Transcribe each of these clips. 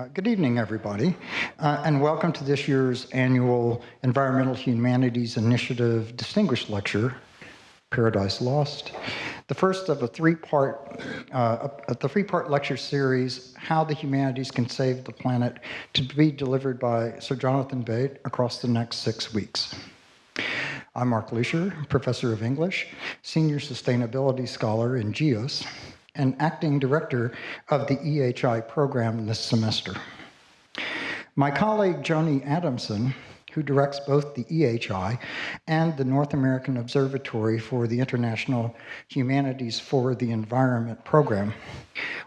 Uh, good evening, everybody, uh, and welcome to this year's annual Environmental Humanities Initiative Distinguished Lecture, Paradise Lost. The first of a three-part, uh, the three-part lecture series, How the Humanities Can Save the Planet, to be delivered by Sir Jonathan Bate across the next six weeks. I'm Mark Lussier, Professor of English, Senior Sustainability Scholar in GEOS, and Acting Director of the EHI program this semester. My colleague Joni Adamson, who directs both the EHI and the North American Observatory for the International Humanities for the Environment program,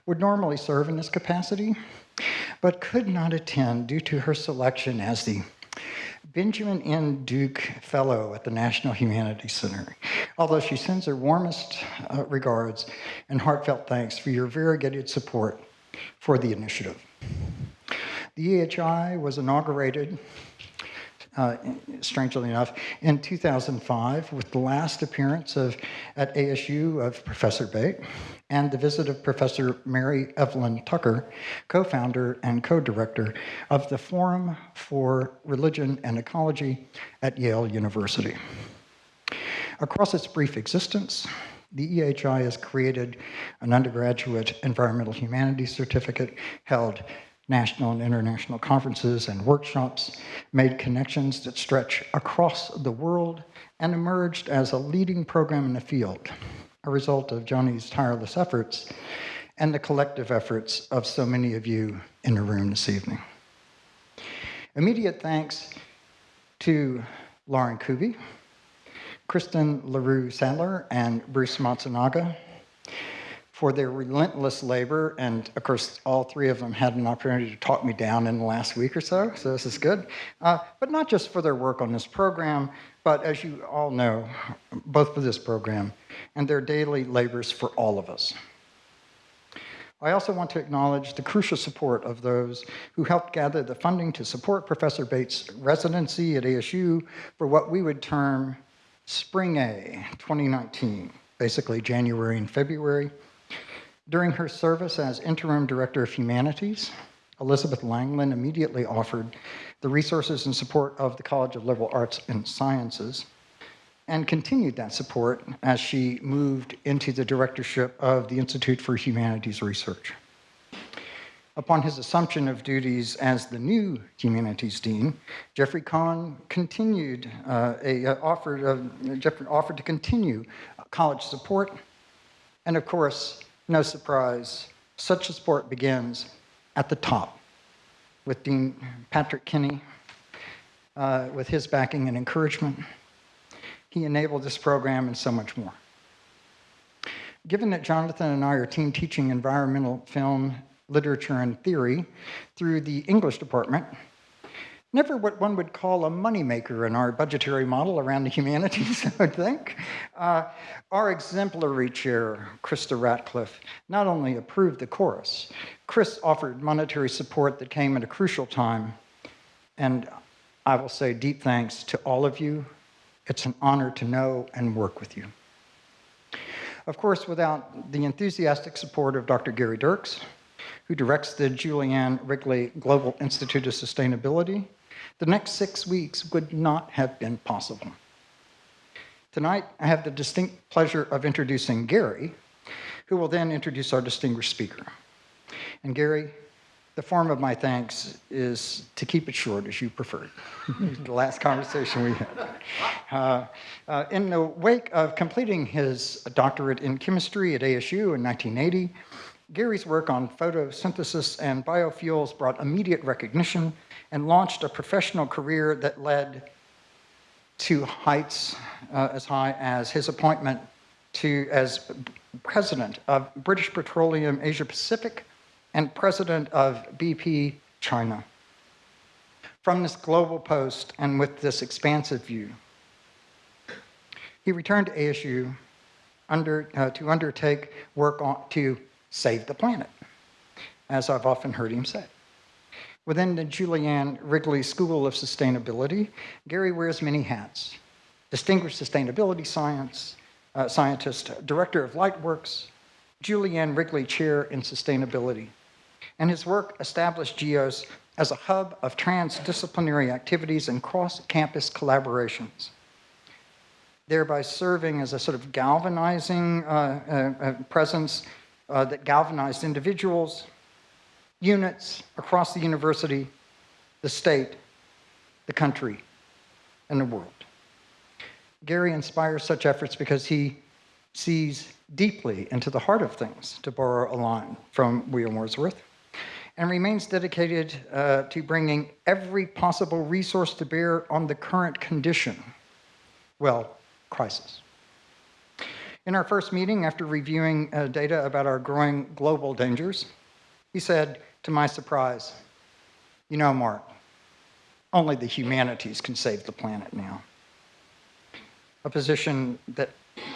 would normally serve in this capacity, but could not attend due to her selection as the Benjamin N. Duke Fellow at the National Humanities Center, although she sends her warmest uh, regards and heartfelt thanks for your variegated support for the initiative. The EHI was inaugurated uh, strangely enough, in 2005 with the last appearance of at ASU of Professor Bate and the visit of Professor Mary Evelyn Tucker, co-founder and co-director of the Forum for Religion and Ecology at Yale University. Across its brief existence, the EHI has created an undergraduate environmental humanities certificate held national and international conferences and workshops, made connections that stretch across the world, and emerged as a leading program in the field, a result of Joni's tireless efforts and the collective efforts of so many of you in the room this evening. Immediate thanks to Lauren Kuby, Kristen LaRue Sadler, and Bruce Matsunaga, for their relentless labor. And of course, all three of them had an opportunity to talk me down in the last week or so, so this is good. Uh, but not just for their work on this program, but as you all know, both for this program and their daily labors for all of us. I also want to acknowledge the crucial support of those who helped gather the funding to support Professor Bates' residency at ASU for what we would term Spring A 2019, basically January and February, during her service as Interim Director of Humanities, Elizabeth Langland immediately offered the resources and support of the College of Liberal Arts and Sciences and continued that support as she moved into the directorship of the Institute for Humanities Research. Upon his assumption of duties as the new humanities dean, Jeffrey Cohen continued uh, a, uh, offered uh, Jeffrey offered to continue college support, and of course no surprise, such a sport begins at the top with Dean Patrick Kenney, uh, with his backing and encouragement. He enabled this program and so much more. Given that Jonathan and I are team teaching environmental film, literature, and theory through the English department, never what one would call a moneymaker in our budgetary model around the humanities, I would think. Uh, our exemplary chair, Krista Ratcliffe, not only approved the chorus, Chris offered monetary support that came at a crucial time. And I will say deep thanks to all of you. It's an honor to know and work with you. Of course, without the enthusiastic support of Dr. Gary Dirks, who directs the Julie Ann Wrigley Global Institute of Sustainability, the next six weeks would not have been possible. Tonight, I have the distinct pleasure of introducing Gary, who will then introduce our distinguished speaker. And Gary, the form of my thanks is to keep it short as you preferred. the last conversation we had. Uh, uh, in the wake of completing his doctorate in chemistry at ASU in 1980, Gary's work on photosynthesis and biofuels brought immediate recognition and launched a professional career that led to heights uh, as high as his appointment to as president of British Petroleum Asia Pacific and president of BP China. From this global post and with this expansive view, he returned to ASU under, uh, to undertake work on, to save the planet, as I've often heard him say. Within the Julie Ann Wrigley School of Sustainability, Gary wears many hats. Distinguished Sustainability Science, uh, Scientist, Director of Lightworks, Julie Ann Wrigley Chair in Sustainability, and his work established GEOS as a hub of transdisciplinary activities and cross-campus collaborations, thereby serving as a sort of galvanizing uh, uh, uh presence uh, that galvanized individuals, units across the university, the state, the country, and the world. Gary inspires such efforts because he sees deeply into the heart of things, to borrow a line from William Wordsworth, and remains dedicated uh, to bringing every possible resource to bear on the current condition, well, crisis. In our first meeting, after reviewing uh, data about our growing global dangers, he said, to my surprise, you know, Mark, only the humanities can save the planet now. A position that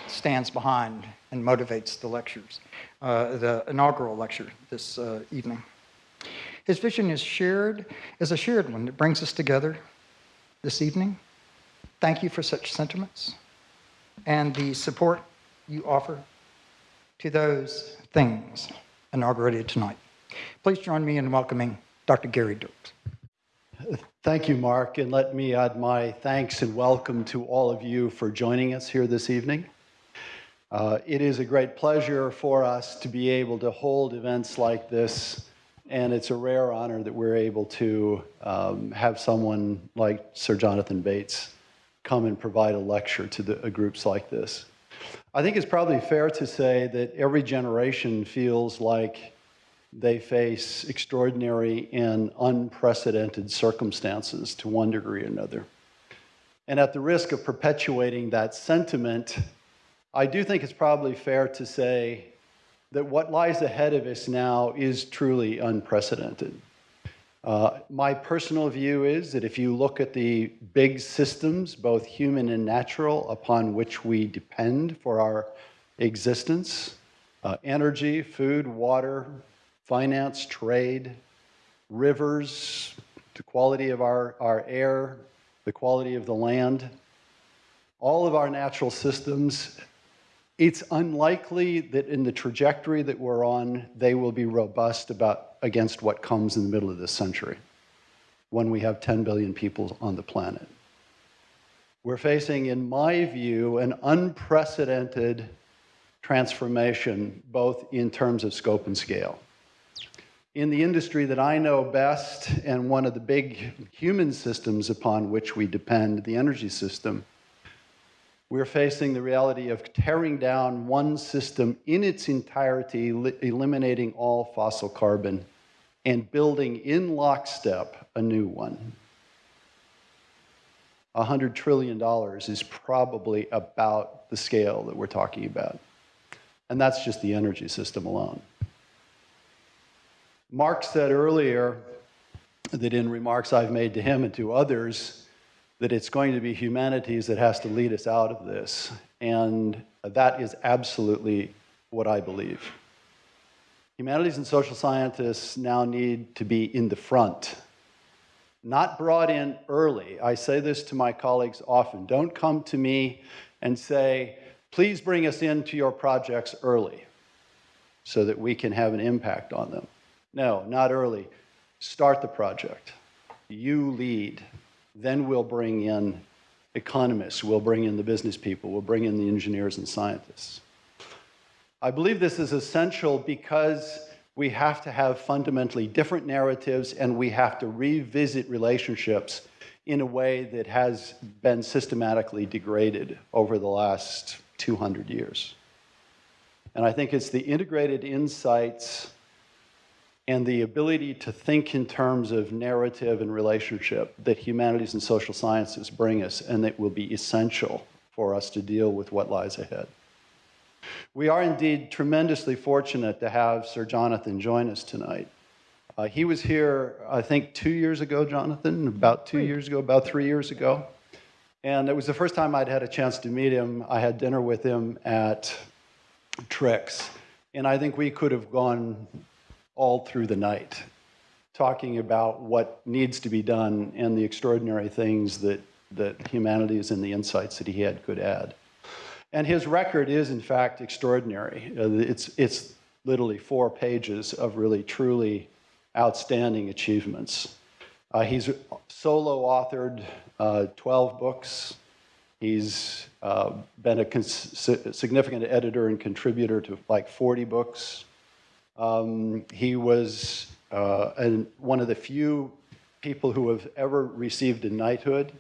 stands behind and motivates the lectures, uh, the inaugural lecture this uh, evening. His vision is shared, is a shared one that brings us together this evening. Thank you for such sentiments and the support you offer to those things inaugurated tonight. Please join me in welcoming Dr. Gary Dirks. Thank you, Mark, and let me add my thanks and welcome to all of you for joining us here this evening. Uh, it is a great pleasure for us to be able to hold events like this, and it's a rare honor that we're able to um, have someone like Sir Jonathan Bates come and provide a lecture to the, groups like this. I think it's probably fair to say that every generation feels like they face extraordinary and unprecedented circumstances to one degree or another. And at the risk of perpetuating that sentiment, I do think it's probably fair to say that what lies ahead of us now is truly unprecedented. Uh, my personal view is that if you look at the big systems, both human and natural, upon which we depend for our existence, uh, energy, food, water, finance, trade, rivers, the quality of our, our air, the quality of the land, all of our natural systems, it's unlikely that in the trajectory that we're on, they will be robust about, against what comes in the middle of this century when we have 10 billion people on the planet. We're facing, in my view, an unprecedented transformation, both in terms of scope and scale in the industry that I know best and one of the big human systems upon which we depend, the energy system, we're facing the reality of tearing down one system in its entirety, eliminating all fossil carbon, and building in lockstep a new one. $100 trillion is probably about the scale that we're talking about. And that's just the energy system alone. Mark said earlier that in remarks I've made to him and to others, that it's going to be humanities that has to lead us out of this. And that is absolutely what I believe. Humanities and social scientists now need to be in the front, not brought in early. I say this to my colleagues often. Don't come to me and say, please bring us into your projects early so that we can have an impact on them. No, not early. Start the project. You lead. Then we'll bring in economists, we'll bring in the business people, we'll bring in the engineers and scientists. I believe this is essential because we have to have fundamentally different narratives and we have to revisit relationships in a way that has been systematically degraded over the last 200 years. And I think it's the integrated insights and the ability to think in terms of narrative and relationship that humanities and social sciences bring us and that will be essential for us to deal with what lies ahead. We are indeed tremendously fortunate to have Sir Jonathan join us tonight. Uh, he was here, I think, two years ago, Jonathan, about two years ago, about three years ago. And it was the first time I'd had a chance to meet him. I had dinner with him at Trix. And I think we could have gone all through the night, talking about what needs to be done and the extraordinary things that, that humanities and the insights that he had could add. And his record is, in fact, extraordinary. Uh, it's, it's literally four pages of really, truly outstanding achievements. Uh, he's solo authored uh, 12 books. He's uh, been a significant editor and contributor to like 40 books. Um, he was uh, an, one of the few people who have ever received a knighthood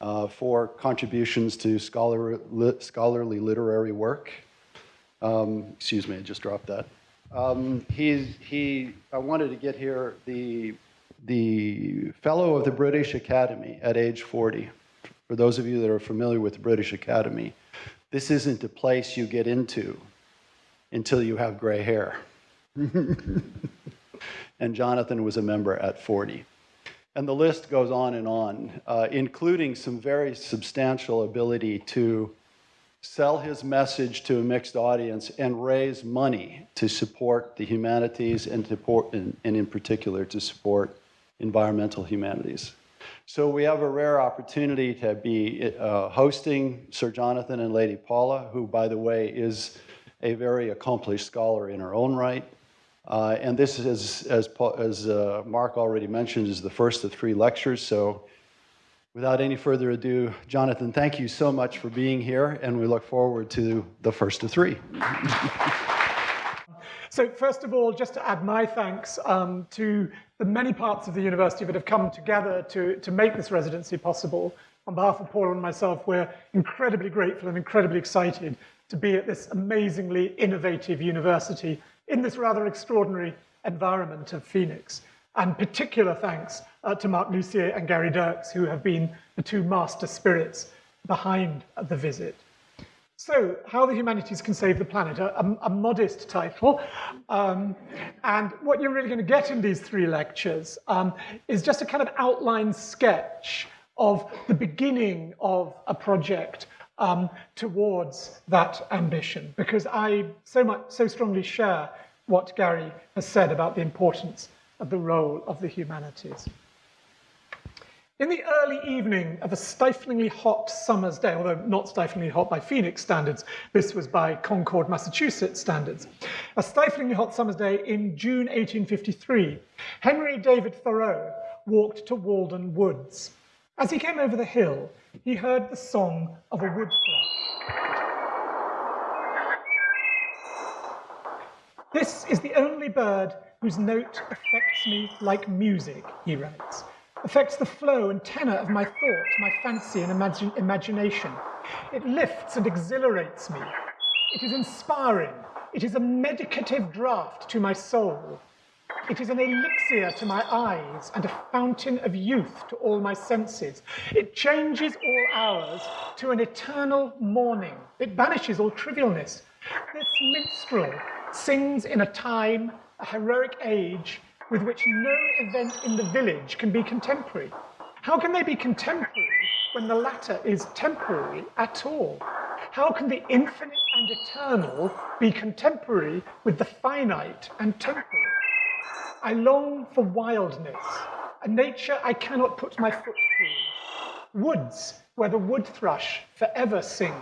uh, for contributions to scholar, li, scholarly literary work. Um, excuse me, I just dropped that. Um, he, he, I wanted to get here the, the fellow of the British Academy at age 40. For those of you that are familiar with the British Academy, this isn't a place you get into until you have gray hair. and Jonathan was a member at 40. And the list goes on and on, uh, including some very substantial ability to sell his message to a mixed audience and raise money to support the humanities and, to, and, and in particular to support environmental humanities. So we have a rare opportunity to be uh, hosting Sir Jonathan and Lady Paula, who, by the way, is a very accomplished scholar in her own right. Uh, and this is, as, as uh, Mark already mentioned, is the first of three lectures. So without any further ado, Jonathan, thank you so much for being here, and we look forward to the first of three. So first of all, just to add my thanks um, to the many parts of the university that have come together to, to make this residency possible. On behalf of Paula and myself, we're incredibly grateful and incredibly excited to be at this amazingly innovative university in this rather extraordinary environment of Phoenix. And particular thanks uh, to Mark Lussier and Gary Dirks, who have been the two master spirits behind the visit. So, How the Humanities Can Save the Planet, a, a, a modest title. Um, and what you're really going to get in these three lectures um, is just a kind of outline sketch of the beginning of a project um, towards that ambition, because I so much, so strongly share what Gary has said about the importance of the role of the humanities. In the early evening of a stiflingly hot summer's day, although not stiflingly hot by Phoenix standards, this was by Concord, Massachusetts standards, a stiflingly hot summer's day in June 1853, Henry David Thoreau walked to Walden Woods. As he came over the hill, he heard the song of a wood thrush. This is the only bird whose note affects me like music, he writes affects the flow and tenor of my thought, my fancy and imagination. It lifts and exhilarates me. It is inspiring. It is a medicative draught to my soul. It is an elixir to my eyes and a fountain of youth to all my senses. It changes all hours to an eternal morning. It banishes all trivialness. This minstrel sings in a time, a heroic age, with which no event in the village can be contemporary. How can they be contemporary when the latter is temporary at all? How can the infinite and eternal be contemporary with the finite and temporal? I long for wildness, a nature I cannot put my foot through. Woods where the wood thrush forever sings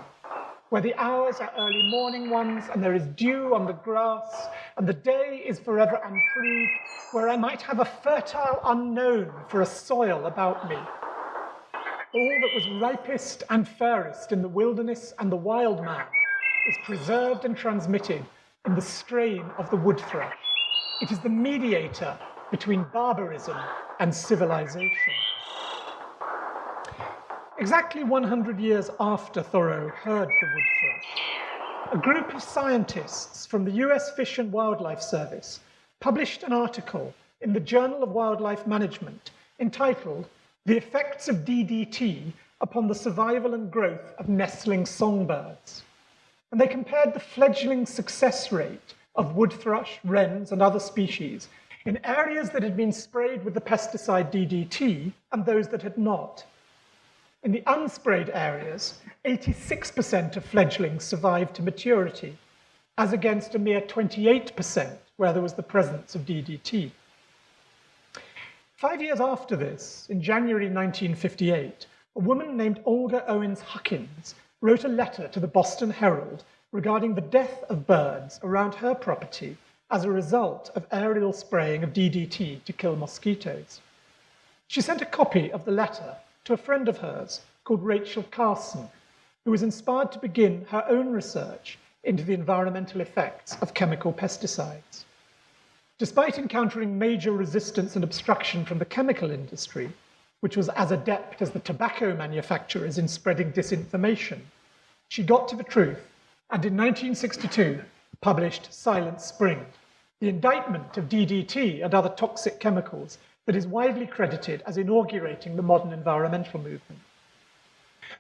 where the hours are early morning ones and there is dew on the grass and the day is forever unproved, where I might have a fertile unknown for a soil about me. All that was ripest and fairest in the wilderness and the wild man is preserved and transmitted in the strain of the wood thrush. It is the mediator between barbarism and civilization. Exactly 100 years after Thoreau heard the wood thrush, a group of scientists from the US Fish and Wildlife Service published an article in the Journal of Wildlife Management entitled The Effects of DDT upon the Survival and Growth of Nestling Songbirds. And they compared the fledgling success rate of wood thrush, wrens, and other species in areas that had been sprayed with the pesticide DDT and those that had not. In the unsprayed areas, 86% of fledglings survived to maturity, as against a mere 28% where there was the presence of DDT. Five years after this, in January 1958, a woman named Olga Owens Huckins wrote a letter to the Boston Herald regarding the death of birds around her property as a result of aerial spraying of DDT to kill mosquitoes. She sent a copy of the letter to a friend of hers called Rachel Carson, who was inspired to begin her own research into the environmental effects of chemical pesticides. Despite encountering major resistance and obstruction from the chemical industry, which was as adept as the tobacco manufacturers in spreading disinformation, she got to the truth and in 1962 published Silent Spring, the indictment of DDT and other toxic chemicals that is widely credited as inaugurating the modern environmental movement.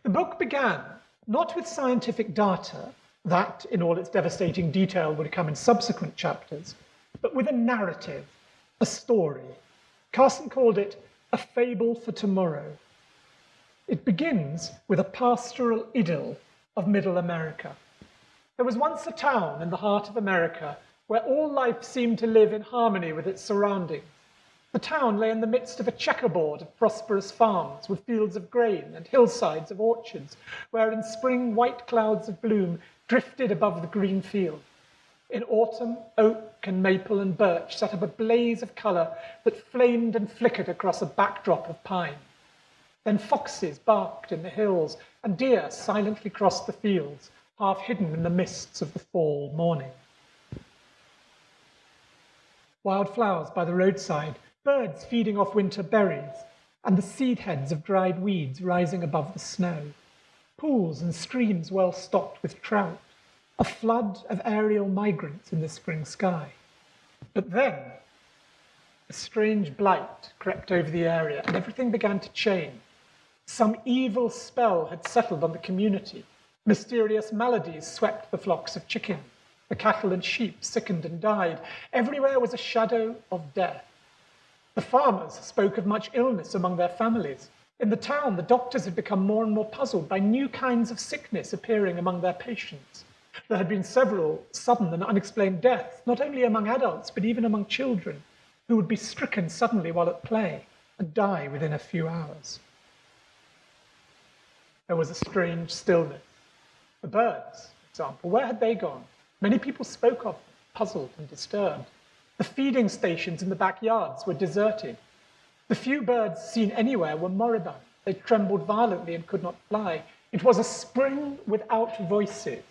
The book began not with scientific data, that in all its devastating detail would come in subsequent chapters, but with a narrative, a story. Carson called it a fable for tomorrow. It begins with a pastoral idyll of middle America. There was once a town in the heart of America where all life seemed to live in harmony with its surroundings. The town lay in the midst of a checkerboard of prosperous farms with fields of grain and hillsides of orchards, where in spring white clouds of bloom drifted above the green field. In autumn, oak and maple and birch set up a blaze of colour that flamed and flickered across a backdrop of pine. Then foxes barked in the hills, and deer silently crossed the fields, half hidden in the mists of the fall morning. Wild flowers by the roadside, birds feeding off winter berries, and the seed heads of dried weeds rising above the snow. Pools and streams well stocked with trout, a flood of aerial migrants in the spring sky. But then, a strange blight crept over the area and everything began to change. Some evil spell had settled on the community. Mysterious maladies swept the flocks of chickens. The cattle and sheep sickened and died. Everywhere was a shadow of death. The farmers spoke of much illness among their families. In the town, the doctors had become more and more puzzled by new kinds of sickness appearing among their patients. There had been several sudden and unexplained deaths, not only among adults, but even among children, who would be stricken suddenly while at play and die within a few hours. There was a strange stillness. The birds, for example, where had they gone? Many people spoke of puzzled and disturbed. The feeding stations in the backyards were deserted. The few birds seen anywhere were moribund. They trembled violently and could not fly. It was a spring without voices.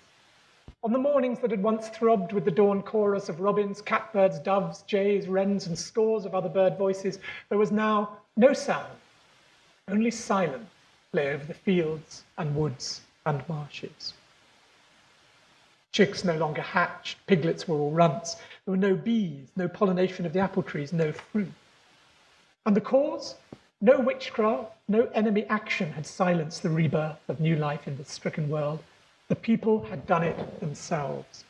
On the mornings that had once throbbed with the dawn chorus of robins, catbirds, doves, jays, wrens, and scores of other bird voices, there was now no sound, only silence lay over the fields and woods and marshes. Chicks no longer hatched, piglets were all runts. There were no bees, no pollination of the apple trees, no fruit. And the cause? No witchcraft, no enemy action had silenced the rebirth of new life in this stricken world. The people had done it themselves.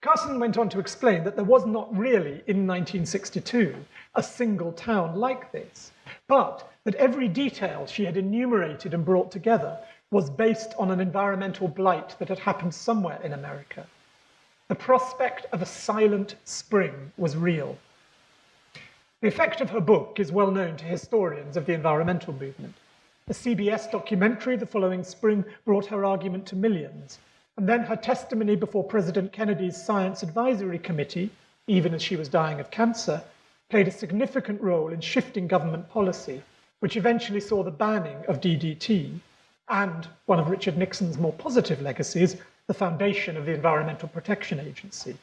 Carson went on to explain that there was not really, in 1962, a single town like this, but that every detail she had enumerated and brought together was based on an environmental blight that had happened somewhere in America. The prospect of a silent spring was real. The effect of her book is well known to historians of the environmental movement. A CBS documentary the following spring brought her argument to millions. And then her testimony before President Kennedy's Science Advisory Committee, even as she was dying of cancer, played a significant role in shifting government policy, which eventually saw the banning of DDT and one of Richard Nixon's more positive legacies, the foundation of the Environmental Protection Agency.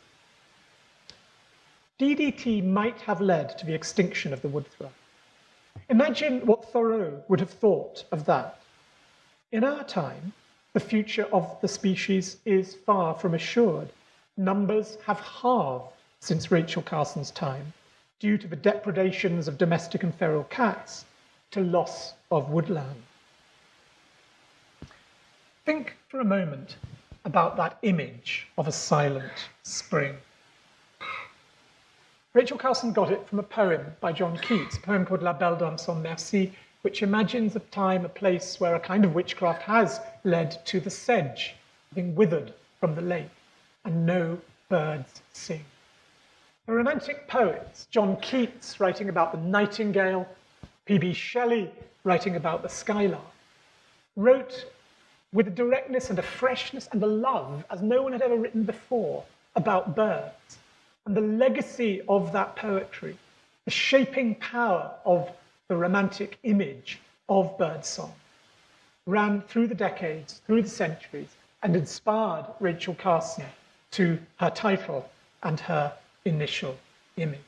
DDT might have led to the extinction of the wood thrush. Imagine what Thoreau would have thought of that. In our time, the future of the species is far from assured. Numbers have halved since Rachel Carson's time due to the depredations of domestic and feral cats to loss of woodland. Think for a moment about that image of a silent spring. Rachel Carson got it from a poem by John Keats, a poem called La Belle Dame sans Merci, which imagines a time, a place where a kind of witchcraft has led to the sedge being withered from the lake and no birds sing. The romantic poets, John Keats writing about the nightingale, P.B. Shelley writing about the skylark, wrote with a directness and a freshness and a love as no one had ever written before about birds And the legacy of that poetry, the shaping power of the romantic image of birdsong, ran through the decades, through the centuries, and inspired Rachel Carson to her title and her initial image.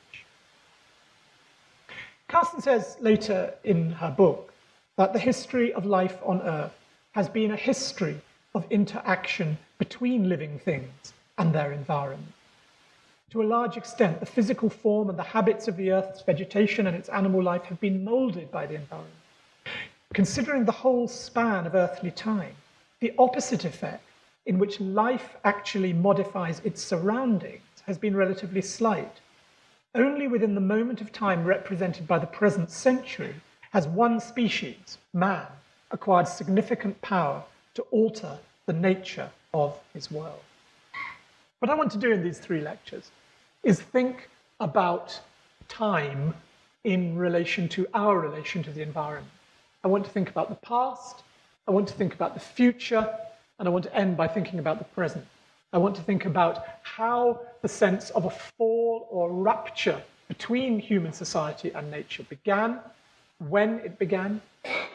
Carson says later in her book that the history of life on Earth has been a history of interaction between living things and their environment. To a large extent, the physical form and the habits of the Earth's vegetation and its animal life have been molded by the environment. Considering the whole span of earthly time, the opposite effect, in which life actually modifies its surroundings, has been relatively slight. Only within the moment of time represented by the present century has one species, man, acquired significant power to alter the nature of his world. What I want to do in these three lectures is think about time in relation to our relation to the environment. I want to think about the past, I want to think about the future, and I want to end by thinking about the present. I want to think about how the sense of a fall or rupture between human society and nature began, when it began.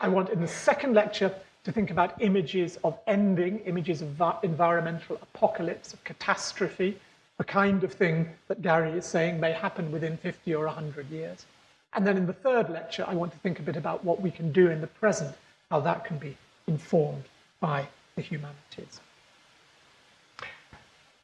I want in the second lecture to think about images of ending, images of environmental apocalypse, of catastrophe, the kind of thing that Gary is saying may happen within 50 or 100 years. And then in the third lecture, I want to think a bit about what we can do in the present, how that can be informed by the humanities.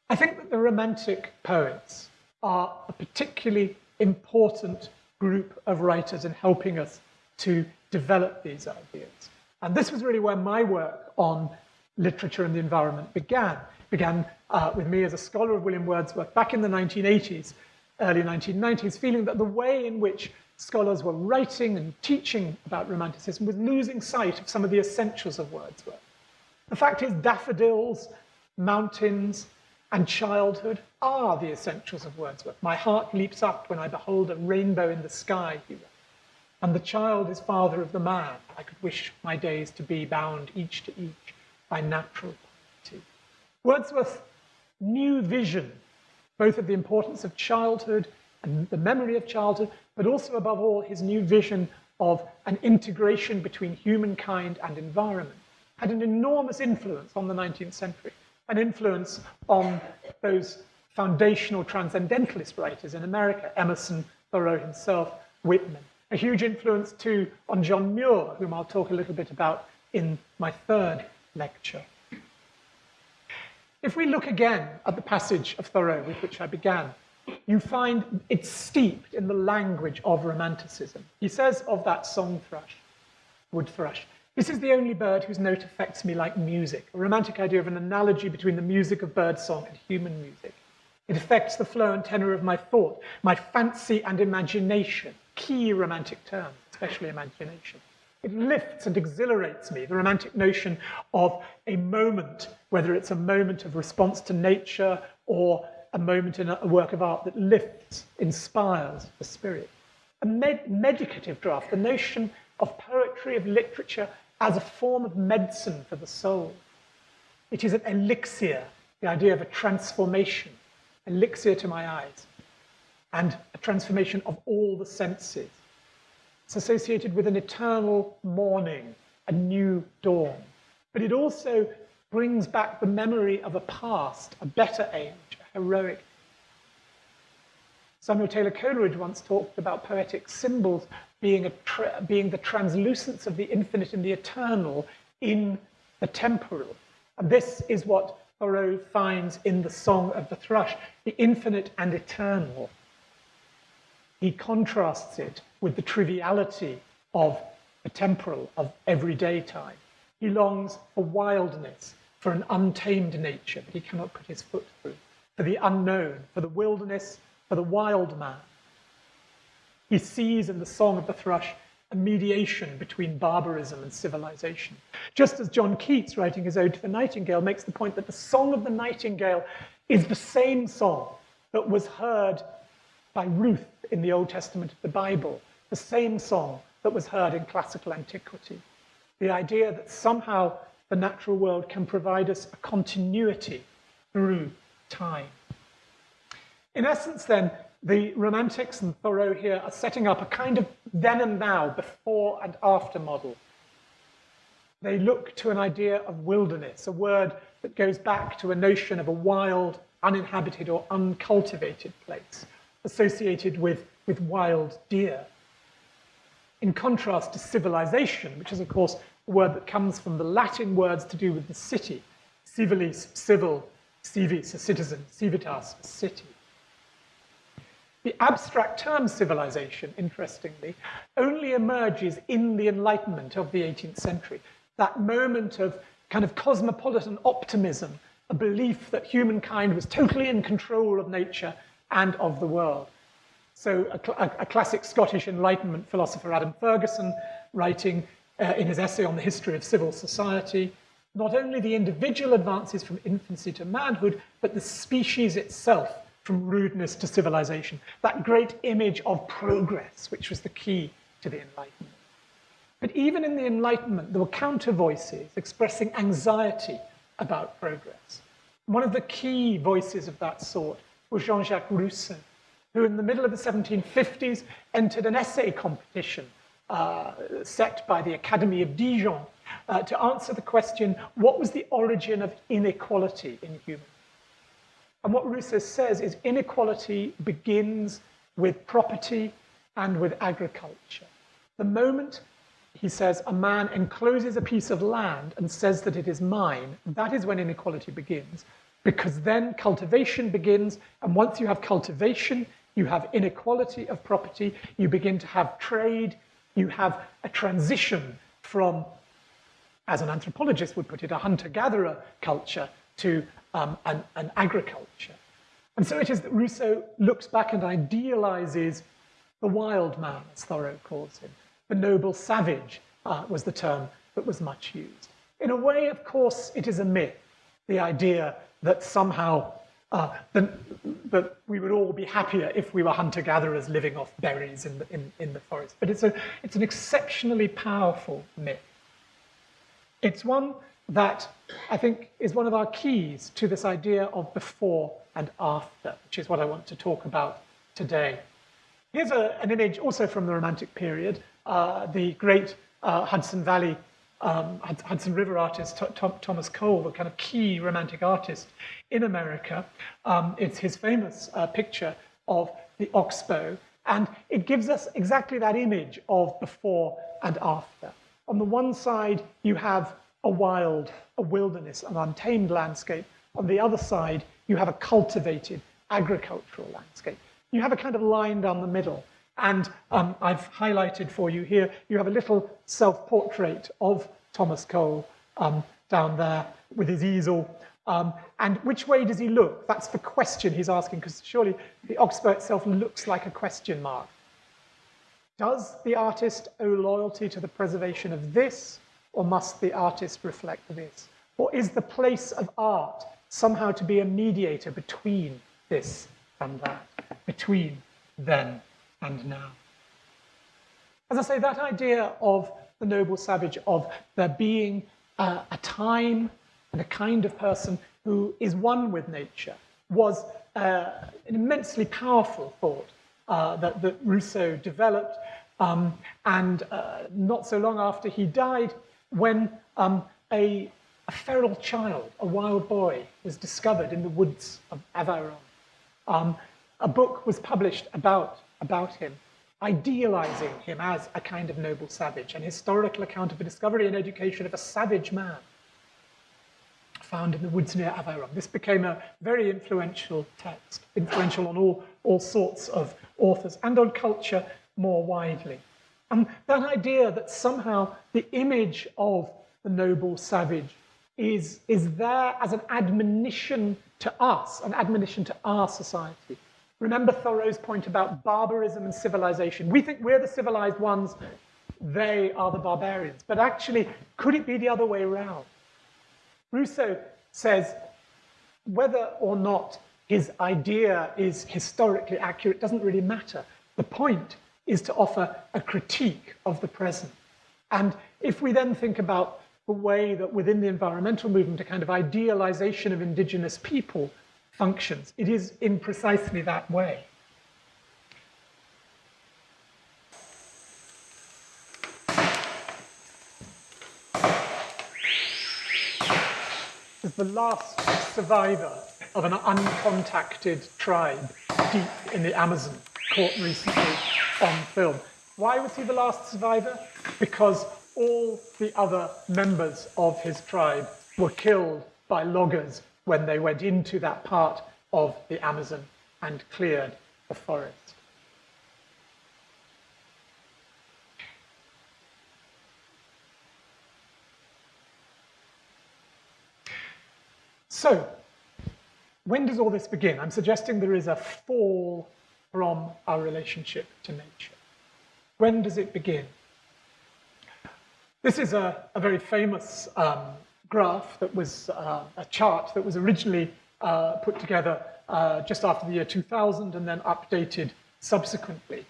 I think that the Romantic poets are a particularly important group of writers in helping us to develop these ideas. And this was really where my work on literature and the environment began. It began uh, with me as a scholar of William Wordsworth back in the 1980s, early 1990s, feeling that the way in which scholars were writing and teaching about Romanticism was losing sight of some of the essentials of Wordsworth. The fact is, daffodils, mountains, and childhood are the essentials of Wordsworth. My heart leaps up when I behold a rainbow in the sky, he wrote. And the child is father of the man. I could wish my days to be bound each to each by natural piety. Wordsworth's new vision, both of the importance of childhood and the memory of childhood, but also above all, his new vision of an integration between humankind and environment, had an enormous influence on the 19th century, an influence on those foundational transcendentalist writers in America, Emerson, Thoreau himself, Whitman a huge influence too on John Muir, whom I'll talk a little bit about in my third lecture. If we look again at the passage of Thoreau with which I began, you find it's steeped in the language of Romanticism. He says of that song thrush, wood thrush, this is the only bird whose note affects me like music, a romantic idea of an analogy between the music of birdsong and human music. It affects the flow and tenor of my thought, my fancy and imagination key romantic term, especially imagination. It lifts and exhilarates me, the romantic notion of a moment, whether it's a moment of response to nature or a moment in a work of art that lifts, inspires the spirit. A med medicative draft, the notion of poetry, of literature, as a form of medicine for the soul. It is an elixir, the idea of a transformation, elixir to my eyes and transformation of all the senses. It's associated with an eternal morning, a new dawn. But it also brings back the memory of a past, a better age, a heroic. Samuel Taylor Coleridge once talked about poetic symbols being, a being the translucence of the infinite and the eternal in the temporal. And this is what Thoreau finds in the Song of the Thrush, the infinite and eternal he contrasts it with the triviality of the temporal, of everyday time. He longs for wildness, for an untamed nature that he cannot put his foot through, for the unknown, for the wilderness, for the wild man. He sees in the Song of the Thrush a mediation between barbarism and civilization. Just as John Keats, writing his Ode to the Nightingale, makes the point that the Song of the Nightingale is the same song that was heard by Ruth in the Old Testament of the Bible, the same song that was heard in classical antiquity. The idea that somehow the natural world can provide us a continuity through time. In essence, then, the Romantics and Thoreau here are setting up a kind of then and now, before and after model. They look to an idea of wilderness, a word that goes back to a notion of a wild, uninhabited, or uncultivated place associated with, with wild deer. In contrast to civilization, which is, of course, a word that comes from the Latin words to do with the city, civilis, civil, civis, a citizen, civitas, a city. The abstract term civilization, interestingly, only emerges in the Enlightenment of the 18th century, that moment of kind of cosmopolitan optimism, a belief that humankind was totally in control of nature and of the world. So a, a classic Scottish Enlightenment philosopher, Adam Ferguson, writing uh, in his essay on the history of civil society, not only the individual advances from infancy to manhood, but the species itself from rudeness to civilization. That great image of progress, which was the key to the Enlightenment. But even in the Enlightenment, there were counter voices expressing anxiety about progress. One of the key voices of that sort was Jean-Jacques Rousseau, who in the middle of the 1750s entered an essay competition uh, set by the Academy of Dijon uh, to answer the question, what was the origin of inequality in humans? And what Rousseau says is inequality begins with property and with agriculture. The moment, he says, a man encloses a piece of land and says that it is mine, that is when inequality begins, because then cultivation begins, and once you have cultivation, you have inequality of property, you begin to have trade, you have a transition from, as an anthropologist would put it, a hunter-gatherer culture to um, an, an agriculture. And so it is that Rousseau looks back and idealizes the wild man, as Thoreau calls him. The noble savage uh, was the term that was much used. In a way, of course, it is a myth, the idea that somehow uh, that, that we would all be happier if we were hunter-gatherers living off berries in the, in, in the forest. But it's, a, it's an exceptionally powerful myth. It's one that I think is one of our keys to this idea of before and after, which is what I want to talk about today. Here's a, an image also from the Romantic period, uh, the great uh, Hudson Valley, um, Hudson River artist Thomas Cole, the kind of key Romantic artist in America. Um, it's his famous uh, picture of the oxbow, and it gives us exactly that image of before and after. On the one side, you have a wild, a wilderness, an untamed landscape. On the other side, you have a cultivated agricultural landscape. You have a kind of line down the middle. And um, I've highlighted for you here, you have a little self-portrait of Thomas Cole um, down there with his easel. Um, and which way does he look? That's the question he's asking, because surely the oxbow itself looks like a question mark. Does the artist owe loyalty to the preservation of this, or must the artist reflect this? Or is the place of art somehow to be a mediator between this and that, between then and now? As I say, that idea of the noble savage, of there being a time and a kind of person who is one with nature, was uh, an immensely powerful thought uh, that, that, Rousseau developed. Um, and uh, not so long after he died, when um, a, a, feral child, a wild boy, was discovered in the woods of Aveyron. Um, a book was published about, about him, idealizing him as a kind of noble savage, an historical account of the discovery and education of a savage man found in the woods near Aveyron. This became a very influential text, influential on all, all sorts of authors and on culture more widely. And that idea that somehow the image of the noble savage is, is there as an admonition to us, an admonition to our society. Remember Thoreau's point about barbarism and civilization. We think we're the civilized ones, they are the barbarians. But actually, could it be the other way around? Rousseau says whether or not his idea is historically accurate doesn't really matter. The point is to offer a critique of the present. And if we then think about the way that within the environmental movement, a kind of idealization of indigenous people functions. It is in precisely that way. As the last survivor of an uncontacted tribe deep in the Amazon, caught recently on film. Why was he the last survivor? Because all the other members of his tribe were killed by loggers when they went into that part of the Amazon and cleared the forest. So, when does all this begin? I'm suggesting there is a fall from our relationship to nature. When does it begin? This is a, a very famous um, graph that was uh, a chart that was originally uh, put together uh, just after the year 2000 and then updated subsequently.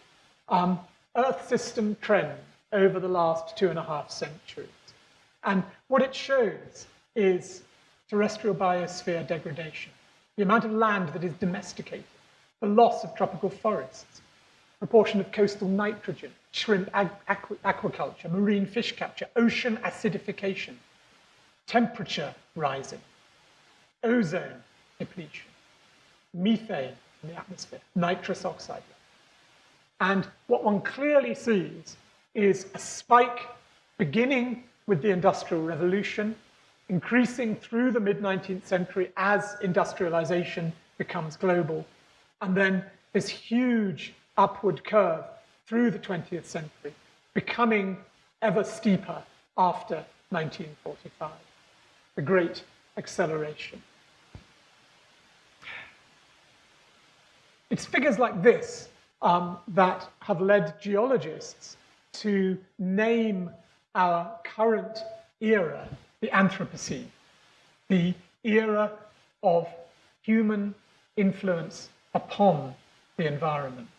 Um, Earth system trend over the last two and a half centuries. And what it shows is terrestrial biosphere degradation, the amount of land that is domesticated, the loss of tropical forests, proportion of coastal nitrogen, shrimp aqu aquaculture, marine fish capture, ocean acidification, temperature rising, ozone depletion, methane in the atmosphere, nitrous oxide. And what one clearly sees is a spike beginning with the Industrial Revolution, increasing through the mid-19th century as industrialization becomes global, and then this huge upward curve through the 20th century, becoming ever steeper after 1945, the great acceleration. It's figures like this um, that have led geologists to name our current era the Anthropocene, the era of human influence upon the environment.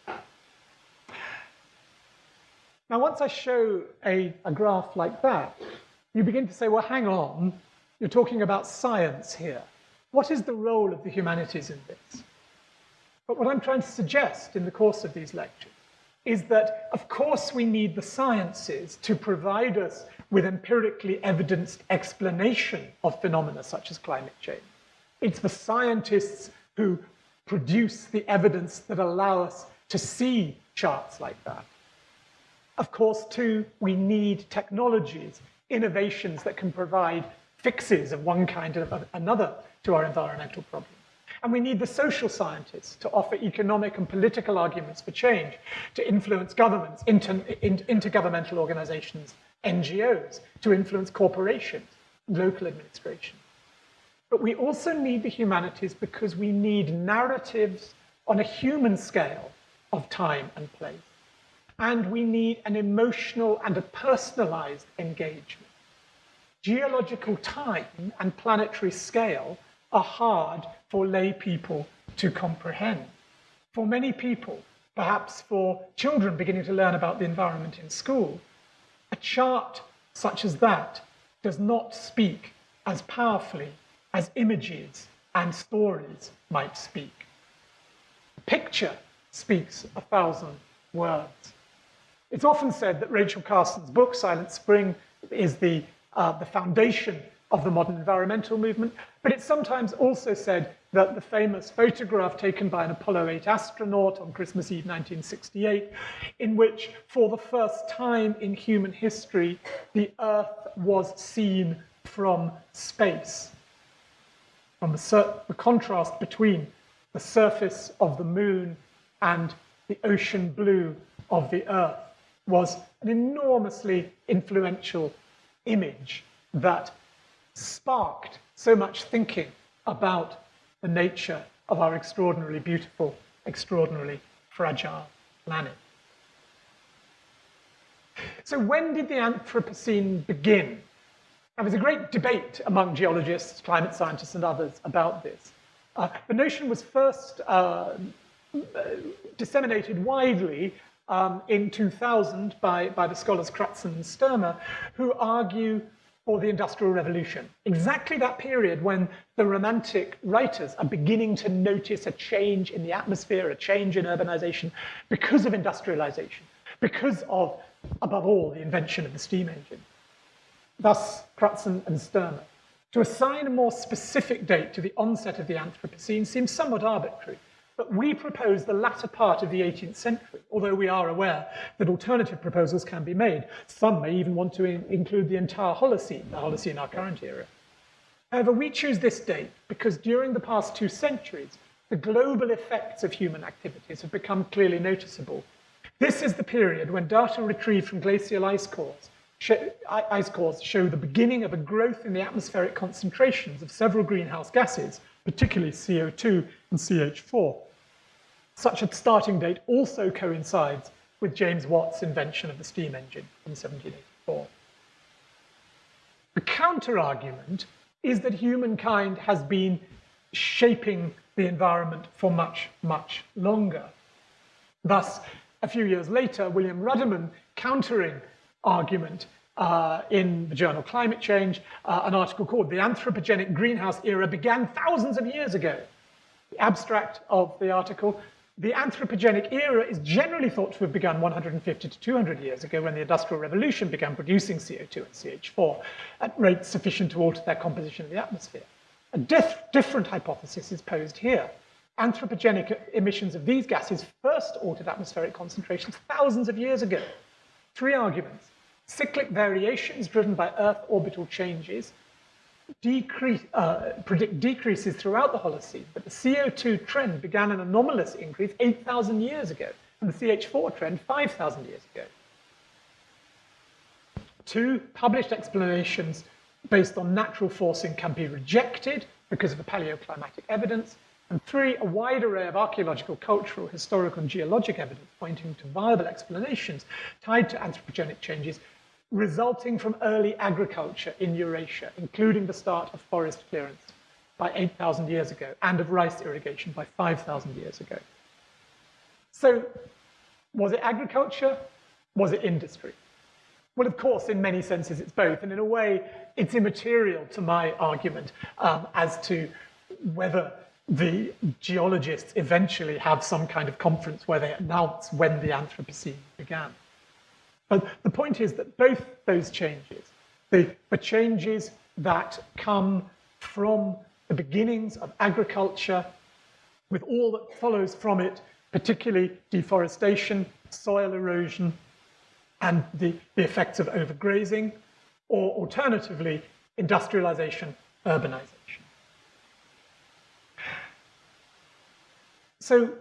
Now, once I show a, a graph like that, you begin to say, well, hang on, you're talking about science here. What is the role of the humanities in this? But what I'm trying to suggest in the course of these lectures is that, of course, we need the sciences to provide us with empirically evidenced explanation of phenomena such as climate change. It's the scientists who produce the evidence that allow us to see charts like that. Of course, too, we need technologies, innovations that can provide fixes of one kind or another to our environmental problem. And we need the social scientists to offer economic and political arguments for change, to influence governments, inter, intergovernmental organizations, NGOs, to influence corporations, local administration. But we also need the humanities because we need narratives on a human scale of time and place. And we need an emotional and a personalized engagement. Geological time and planetary scale are hard for lay people to comprehend. For many people, perhaps for children beginning to learn about the environment in school, a chart such as that does not speak as powerfully as images and stories might speak. A picture speaks a thousand words. It's often said that Rachel Carson's book, Silent Spring, is the, uh, the foundation of the modern environmental movement, but it's sometimes also said that the famous photograph taken by an Apollo 8 astronaut on Christmas Eve 1968, in which for the first time in human history, the Earth was seen from space from the, the contrast between the surface of the moon and the ocean blue of the earth was an enormously influential image that sparked so much thinking about the nature of our extraordinarily beautiful, extraordinarily fragile planet. So when did the Anthropocene begin? Now, there's a great debate among geologists, climate scientists, and others about this. Uh, the notion was first uh, disseminated widely um, in 2000 by, by the scholars Crutzen and Stoermer, who argue for the Industrial Revolution, exactly that period when the Romantic writers are beginning to notice a change in the atmosphere, a change in urbanization because of industrialization, because of, above all, the invention of the steam engine. Thus, Crutzen and Stoermer. To assign a more specific date to the onset of the Anthropocene seems somewhat arbitrary, but we propose the latter part of the 18th century, although we are aware that alternative proposals can be made. Some may even want to in include the entire Holocene, the Holocene our current era. However, we choose this date because during the past two centuries, the global effects of human activities have become clearly noticeable. This is the period when data retrieved from glacial ice cores show, ice cores show the beginning of a growth in the atmospheric concentrations of several greenhouse gases, particularly CO2 and CH4. Such a starting date also coincides with James Watt's invention of the steam engine in 1784. The counter-argument is that humankind has been shaping the environment for much, much longer. Thus, a few years later, William Ruddiman, countering argument uh, in the journal Climate Change, uh, an article called The Anthropogenic Greenhouse Era Began Thousands of Years Ago. The abstract of the article, the anthropogenic era is generally thought to have begun 150 to 200 years ago when the Industrial Revolution began producing CO2 and CH4 at rates sufficient to alter their composition of the atmosphere. A different hypothesis is posed here. Anthropogenic emissions of these gases first altered atmospheric concentrations thousands of years ago. Three arguments cyclic variations driven by Earth orbital changes decrease, uh, predict decreases throughout the Holocene, but the CO2 trend began an anomalous increase 8,000 years ago, and the CH4 trend 5,000 years ago. Two, published explanations based on natural forcing can be rejected because of the paleoclimatic evidence. And three, a wide array of archaeological, cultural, historical, and geologic evidence pointing to viable explanations tied to anthropogenic changes resulting from early agriculture in Eurasia, including the start of forest clearance by 8,000 years ago and of rice irrigation by 5,000 years ago. So was it agriculture? Was it industry? Well, of course, in many senses, it's both. And in a way, it's immaterial to my argument um, as to whether the geologists eventually have some kind of conference where they announce when the Anthropocene began. But the point is that both those changes, the, the changes that come from the beginnings of agriculture, with all that follows from it, particularly deforestation, soil erosion, and the, the effects of overgrazing, or alternatively, industrialization, urbanization. So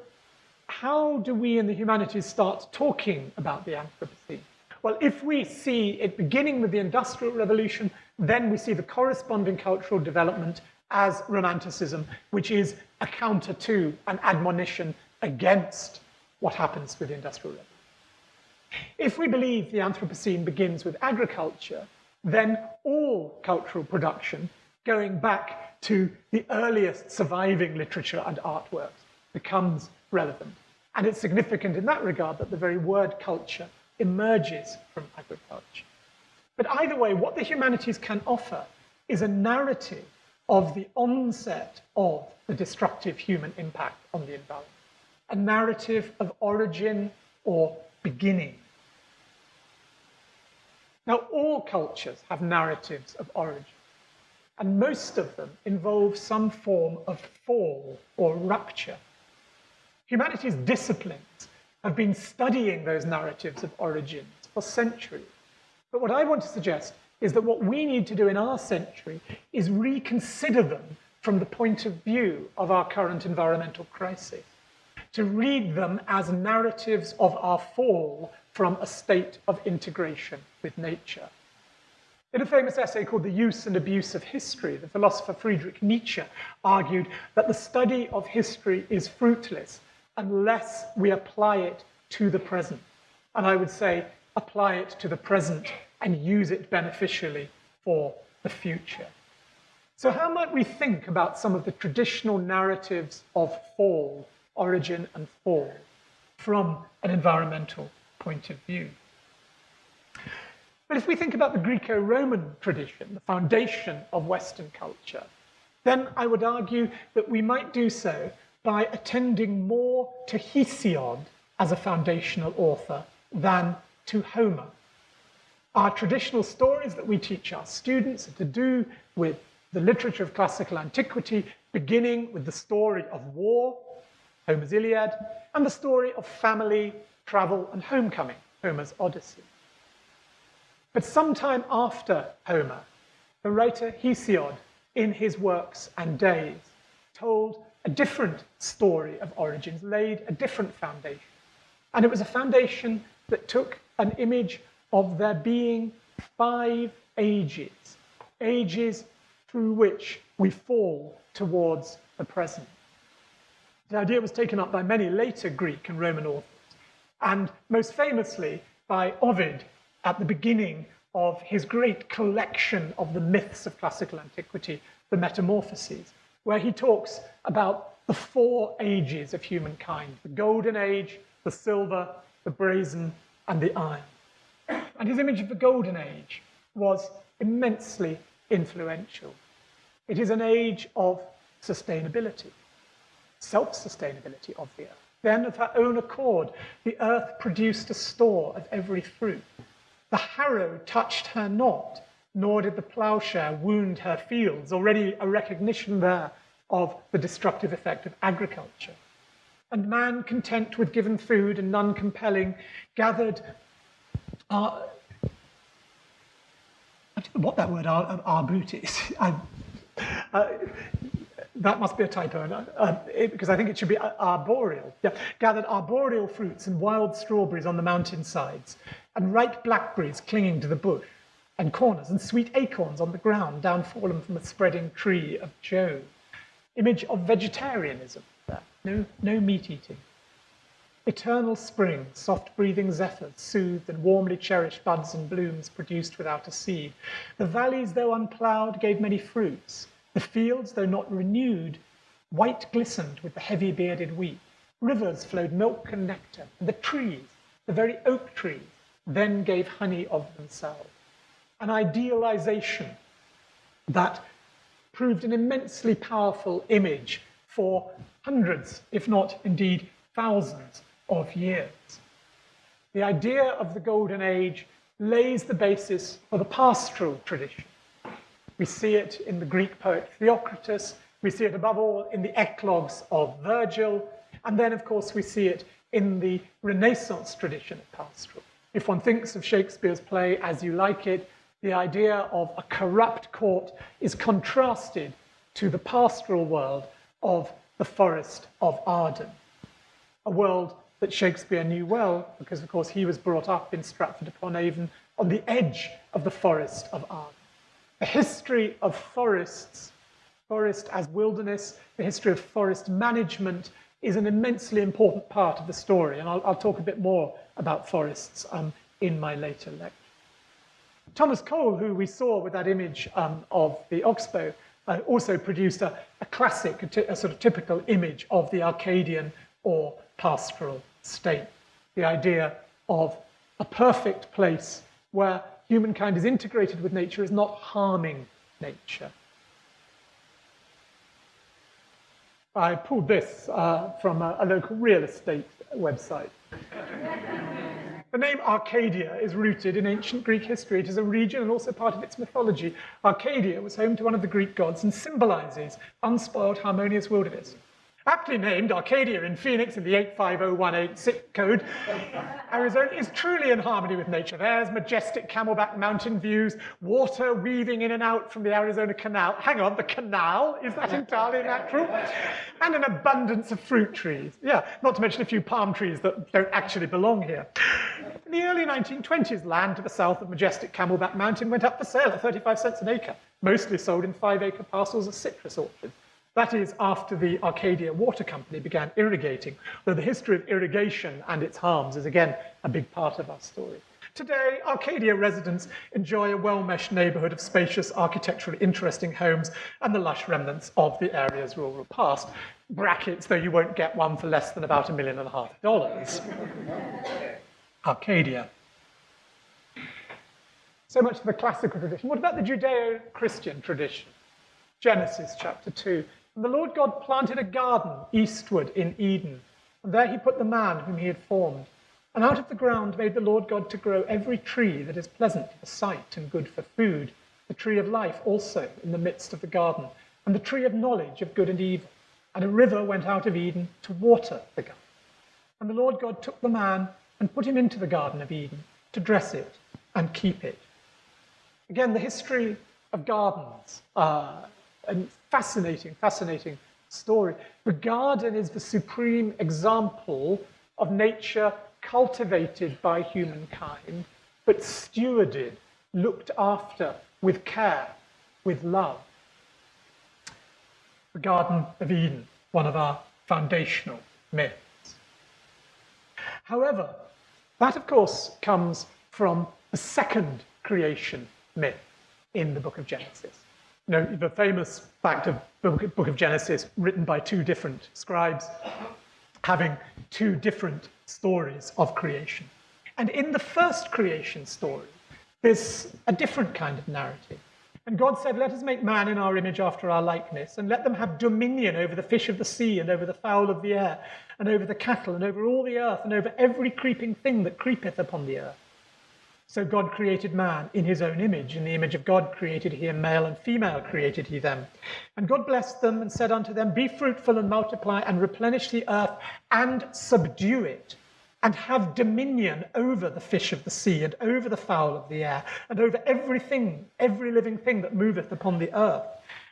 how do we in the humanities start talking about the Anthropocene? Well, if we see it beginning with the Industrial Revolution, then we see the corresponding cultural development as Romanticism, which is a counter to, an admonition against what happens with the Industrial Revolution. If we believe the Anthropocene begins with agriculture, then all cultural production, going back to the earliest surviving literature and artworks, becomes relevant. And it's significant in that regard that the very word culture emerges from agriculture. But either way, what the humanities can offer is a narrative of the onset of the destructive human impact on the environment, a narrative of origin or beginning. Now, all cultures have narratives of origin, and most of them involve some form of fall or rupture. Humanities disciplines have been studying those narratives of origins for centuries. But what I want to suggest is that what we need to do in our century is reconsider them from the point of view of our current environmental crisis, to read them as narratives of our fall from a state of integration with nature. In a famous essay called The Use and Abuse of History, the philosopher Friedrich Nietzsche argued that the study of history is fruitless unless we apply it to the present. And I would say apply it to the present and use it beneficially for the future. So how might we think about some of the traditional narratives of fall, origin and fall, from an environmental point of view? But if we think about the Greco-Roman tradition, the foundation of Western culture, then I would argue that we might do so by attending more to Hesiod as a foundational author than to Homer. Our traditional stories that we teach our students are to do with the literature of classical antiquity, beginning with the story of war, Homer's Iliad, and the story of family, travel, and homecoming, Homer's Odyssey. But sometime after Homer, the writer Hesiod, in his works and days, told a different story of origins, laid a different foundation. And it was a foundation that took an image of there being five ages, ages through which we fall towards the present. The idea was taken up by many later Greek and Roman authors, and most famously by Ovid at the beginning of his great collection of the myths of classical antiquity, the Metamorphoses, where he talks about the four ages of humankind the golden age, the silver, the brazen, and the iron. And his image of the golden age was immensely influential. It is an age of sustainability, self-sustainability of the earth. Then of her own accord, the earth produced a store of every fruit. The harrow touched her not, nor did the plowshare wound her fields, already a recognition there of the destructive effect of agriculture. And man, content with given food and none compelling, gathered uh, I don't know what that word arbut is. I, uh, that must be a typo, uh, it, because I think it should be arboreal. Yeah. Gathered arboreal fruits and wild strawberries on the mountainsides, and ripe blackberries clinging to the bush, and corners, and sweet acorns on the ground, down fallen from a spreading tree of Jove. Image of vegetarianism no, no meat eating. Eternal spring, soft breathing zephyrs, soothed and warmly cherished buds and blooms produced without a seed. The valleys, though unploughed, gave many fruits. The fields, though not renewed, white glistened with the heavy bearded wheat. Rivers flowed milk and nectar, and the trees, the very oak trees, then gave honey of themselves. An idealization that proved an immensely powerful image for hundreds, if not indeed thousands, of years. The idea of the Golden Age lays the basis for the pastoral tradition. We see it in the Greek poet Theocritus, we see it above all in the eclogues of Virgil, and then, of course, we see it in the Renaissance tradition of pastoral. If one thinks of Shakespeare's play As You Like It, the idea of a corrupt court is contrasted to the pastoral world of the forest of Arden, a world that Shakespeare knew well, because of course he was brought up in Stratford upon Avon on the edge of the forest of Arden. The history of forests, forest as wilderness, the history of forest management is an immensely important part of the story, and I'll, I'll talk a bit more about forests um, in my later lecture. Thomas Cole, who we saw with that image um, of the oxbow, uh, also produced a, a classic, a, a sort of typical image of the Arcadian or pastoral state. The idea of a perfect place where humankind is integrated with nature is not harming nature. I pulled this uh, from a, a local real estate website. The name Arcadia is rooted in ancient Greek history. It is a region and also part of its mythology. Arcadia was home to one of the Greek gods and symbolizes unspoiled, harmonious wilderness. Aptly named Arcadia in Phoenix in the 85018 zip code, Arizona is truly in harmony with nature. There's majestic camelback mountain views, water weaving in and out from the Arizona Canal. Hang on, the canal? Is that entirely natural? And an abundance of fruit trees. Yeah, not to mention a few palm trees that don't actually belong here. In the early 1920s, land to the south of majestic Camelback Mountain went up for sale at 35 cents an acre, mostly sold in five-acre parcels of citrus orchards. That is after the Arcadia Water Company began irrigating, though the history of irrigation and its harms is again a big part of our story. Today, Arcadia residents enjoy a well-meshed neighborhood of spacious, architecturally interesting homes and the lush remnants of the area's rural past. Brackets, though you won't get one for less than about a million and a half dollars. Arcadia. So much for the classical tradition. What about the Judeo Christian tradition? Genesis chapter 2. And the Lord God planted a garden eastward in Eden, and there he put the man whom he had formed. And out of the ground made the Lord God to grow every tree that is pleasant to the sight and good for food, the tree of life also in the midst of the garden, and the tree of knowledge of good and evil. And a river went out of Eden to water the garden. And the Lord God took the man and put him into the Garden of Eden to dress it and keep it. Again, the history of gardens, uh, a fascinating, fascinating story. The garden is the supreme example of nature cultivated by humankind, but stewarded, looked after with care, with love. The Garden of Eden, one of our foundational myths. However, that of course comes from the second creation myth in the book of Genesis. You know, the famous fact of the book of Genesis written by two different scribes having two different stories of creation. And in the first creation story, there's a different kind of narrative. And God said, Let us make man in our image after our likeness, and let them have dominion over the fish of the sea, and over the fowl of the air, and over the cattle, and over all the earth, and over every creeping thing that creepeth upon the earth. So God created man in his own image. In the image of God created he him, male and female created he them. And God blessed them and said unto them, Be fruitful and multiply, and replenish the earth, and subdue it and have dominion over the fish of the sea and over the fowl of the air and over everything, every living thing that moveth upon the earth.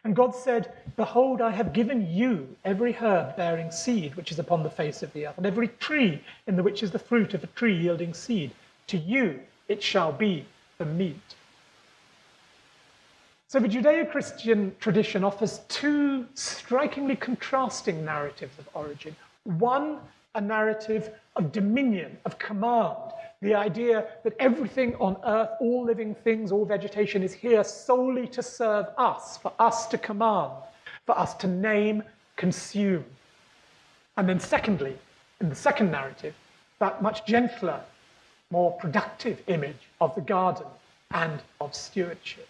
And God said, Behold, I have given you every herb bearing seed which is upon the face of the earth, and every tree in the which is the fruit of a tree yielding seed. To you it shall be the meat. So the Judeo Christian tradition offers two strikingly contrasting narratives of origin. One a narrative of dominion, of command, the idea that everything on earth, all living things, all vegetation is here solely to serve us, for us to command, for us to name, consume. And then secondly, in the second narrative, that much gentler, more productive image of the garden and of stewardship.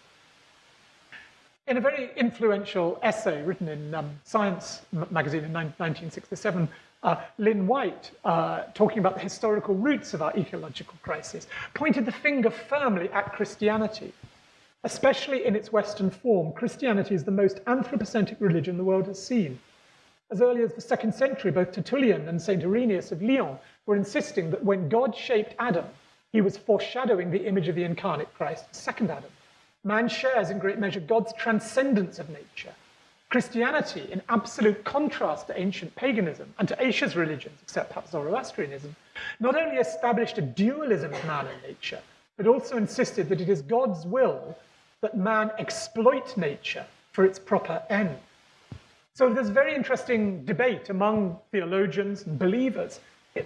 In a very influential essay written in um, Science magazine in 1967, uh, Lynn White, uh, talking about the historical roots of our ecological crisis, pointed the finger firmly at Christianity. Especially in its Western form, Christianity is the most anthropocentric religion the world has seen. As early as the second century, both Tertullian and St. Irenaeus of Lyon were insisting that when God shaped Adam, he was foreshadowing the image of the incarnate Christ, the second Adam. Man shares in great measure God's transcendence of nature, Christianity, in absolute contrast to ancient paganism and to Asia's religions, except perhaps Zoroastrianism, not only established a dualism of man and nature, but also insisted that it is God's will that man exploit nature for its proper end. So there's very interesting debate among theologians and believers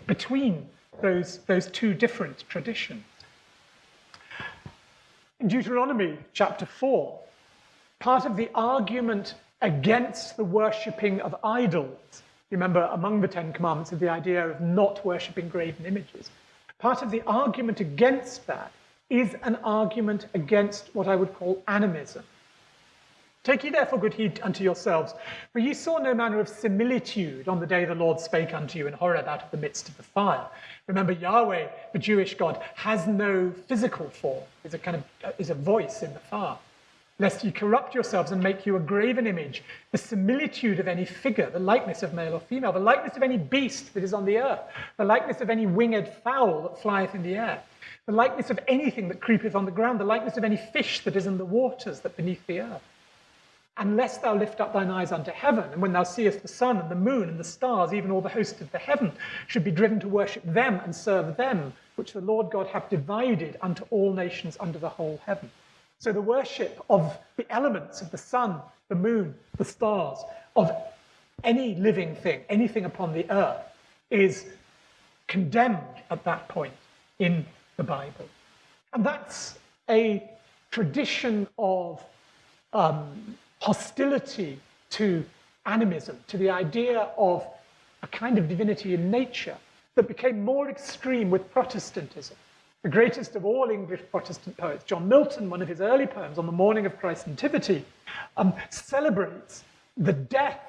between those, those two different traditions. In Deuteronomy chapter 4, part of the argument against the worshipping of idols. Remember, among the Ten Commandments is the idea of not worshipping graven images. Part of the argument against that is an argument against what I would call animism. Take ye therefore good heed unto yourselves, for ye saw no manner of similitude on the day the Lord spake unto you in Horeb out of the midst of the fire. Remember, Yahweh, the Jewish God, has no physical form, is a kind of uh, is a voice in the fire lest ye corrupt yourselves and make you a graven image, the similitude of any figure, the likeness of male or female, the likeness of any beast that is on the earth, the likeness of any winged fowl that flieth in the air, the likeness of anything that creepeth on the ground, the likeness of any fish that is in the waters that beneath the earth. Unless thou lift up thine eyes unto heaven, and when thou seest the sun and the moon and the stars, even all the host of the heaven, should be driven to worship them and serve them, which the Lord God hath divided unto all nations under the whole heaven. So the worship of the elements of the sun, the moon, the stars, of any living thing, anything upon the earth, is condemned at that point in the Bible. And that's a tradition of um, hostility to animism, to the idea of a kind of divinity in nature that became more extreme with Protestantism the greatest of all English Protestant poets, John Milton, one of his early poems on the morning of Christ's Nativity, um, celebrates the death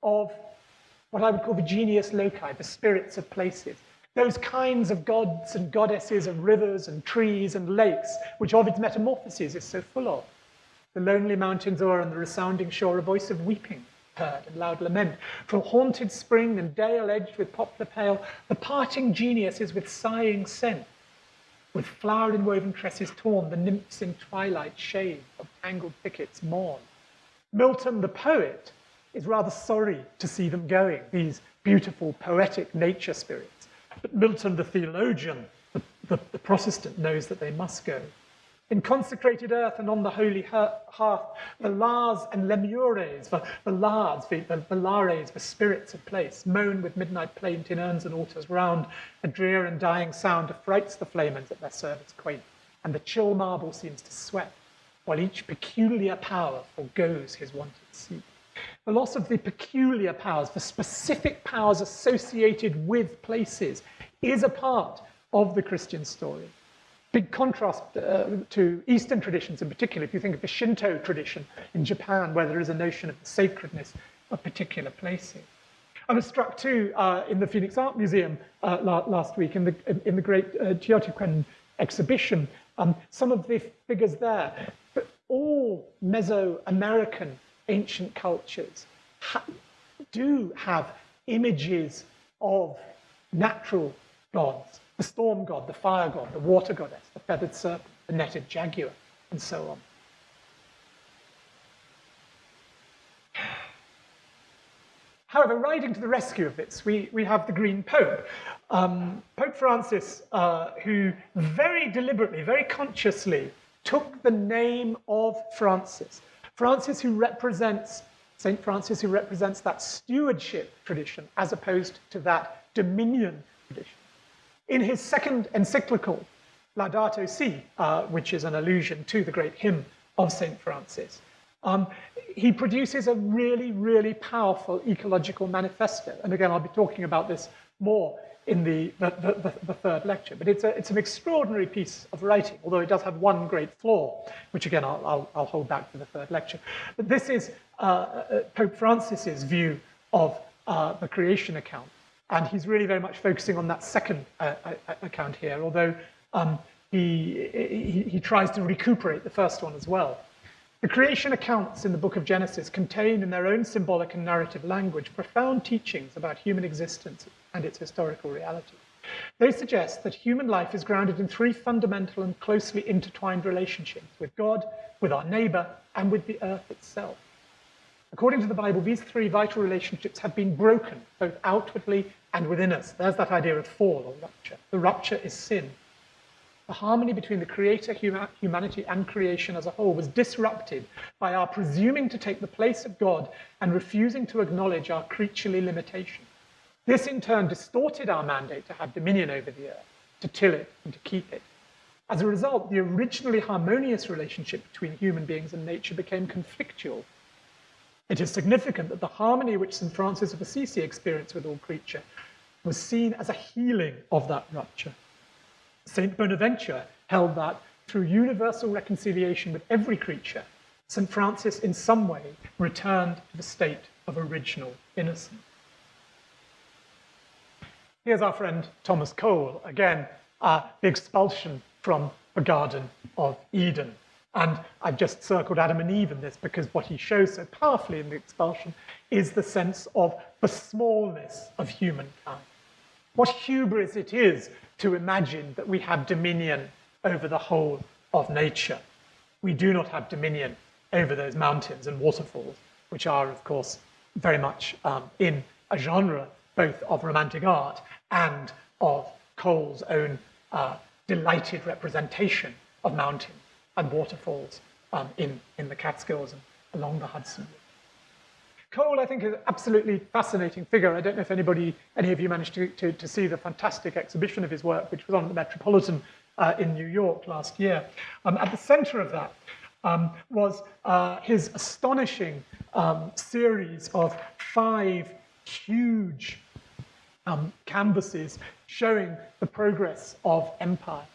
of what I would call the genius loci, the spirits of places. Those kinds of gods and goddesses of rivers and trees and lakes, which Ovid's Metamorphoses is so full of. The lonely mountains o'er and the resounding shore, a voice of weeping heard and loud lament. From haunted spring and dale edged with poplar pale, the parting genius is with sighing sent. With flowered and woven tresses torn, the nymphs in twilight shade of tangled thickets mourn. Milton, the poet, is rather sorry to see them going, these beautiful, poetic nature spirits. But Milton, the theologian, the, the, the Protestant, knows that they must go. In consecrated earth and on the holy hearth, the Lars and Lemures, the, the Lards, the, the, the Lares, the spirits of place, moan with midnight plaint in urns and altars round. A drear and dying sound affrights the flamens at their service quaint, and the chill marble seems to sweat, while each peculiar power forgoes his wonted seat. The loss of the peculiar powers, the specific powers associated with places, is a part of the Christian story big contrast uh, to Eastern traditions in particular. If you think of the Shinto tradition in Japan, where there is a notion of the sacredness of particular places. I was struck too uh, in the Phoenix Art Museum uh, la last week in the, in the great uh, Teotihuacan exhibition, um, some of the figures there, but all Mesoamerican ancient cultures ha do have images of natural gods the storm god, the fire god, the water goddess, the feathered serpent, the netted jaguar, and so on. However, riding to the rescue of this, we, we have the Green Pope, um, Pope Francis, uh, who very deliberately, very consciously took the name of Francis. Francis, who represents, St. Francis, who represents that stewardship tradition as opposed to that dominion tradition. In his second encyclical, Laudato Si, uh, which is an allusion to the great hymn of St. Francis, um, he produces a really, really powerful ecological manifesto. And again, I'll be talking about this more in the, the, the, the, third lecture. But it's, a, it's an extraordinary piece of writing, although it does have one great flaw, which again, I'll, I'll, I'll hold back for the third lecture. But this is uh, uh Pope Francis's view of uh, the creation account. And he's really very much focusing on that second uh, uh, uh, account here, although um, he, he, he tries to recuperate the first one as well. The creation accounts in the book of Genesis contain in their own symbolic and narrative language profound teachings about human existence and its historical reality. They suggest that human life is grounded in three fundamental and closely intertwined relationships with God, with our neighbor, and with the earth itself. According to the Bible, these three vital relationships have been broken, both outwardly and within us. There's that idea of fall or rupture. The rupture is sin. The harmony between the creator, humanity, and creation as a whole was disrupted by our presuming to take the place of God and refusing to acknowledge our creaturely limitation. This in turn distorted our mandate to have dominion over the earth, to till it and to keep it. As a result, the originally harmonious relationship between human beings and nature became conflictual it is significant that the harmony which St. Francis of Assisi experienced with all creature was seen as a healing of that rupture. St. Bonaventure held that through universal reconciliation with every creature, St. Francis in some way returned to the state of original innocence. Here's our friend Thomas Cole, again, uh, the expulsion from the Garden of Eden. And I've just circled Adam and Eve in this because what he shows so powerfully in the expulsion is the sense of the smallness of humankind. What hubris it is to imagine that we have dominion over the whole of nature. We do not have dominion over those mountains and waterfalls, which are, of course, very much um, in a genre both of romantic art and of Cole's own uh, delighted representation of mountains and waterfalls um, in, in the Catskills and along the Hudson. Cole, I think, is an absolutely fascinating figure. I don't know if anybody, any of you managed to, to, to see the fantastic exhibition of his work, which was on the Metropolitan uh, in New York last year. Um, at the center of that um, was uh, his astonishing um, series of five huge um, canvases showing the progress of empire.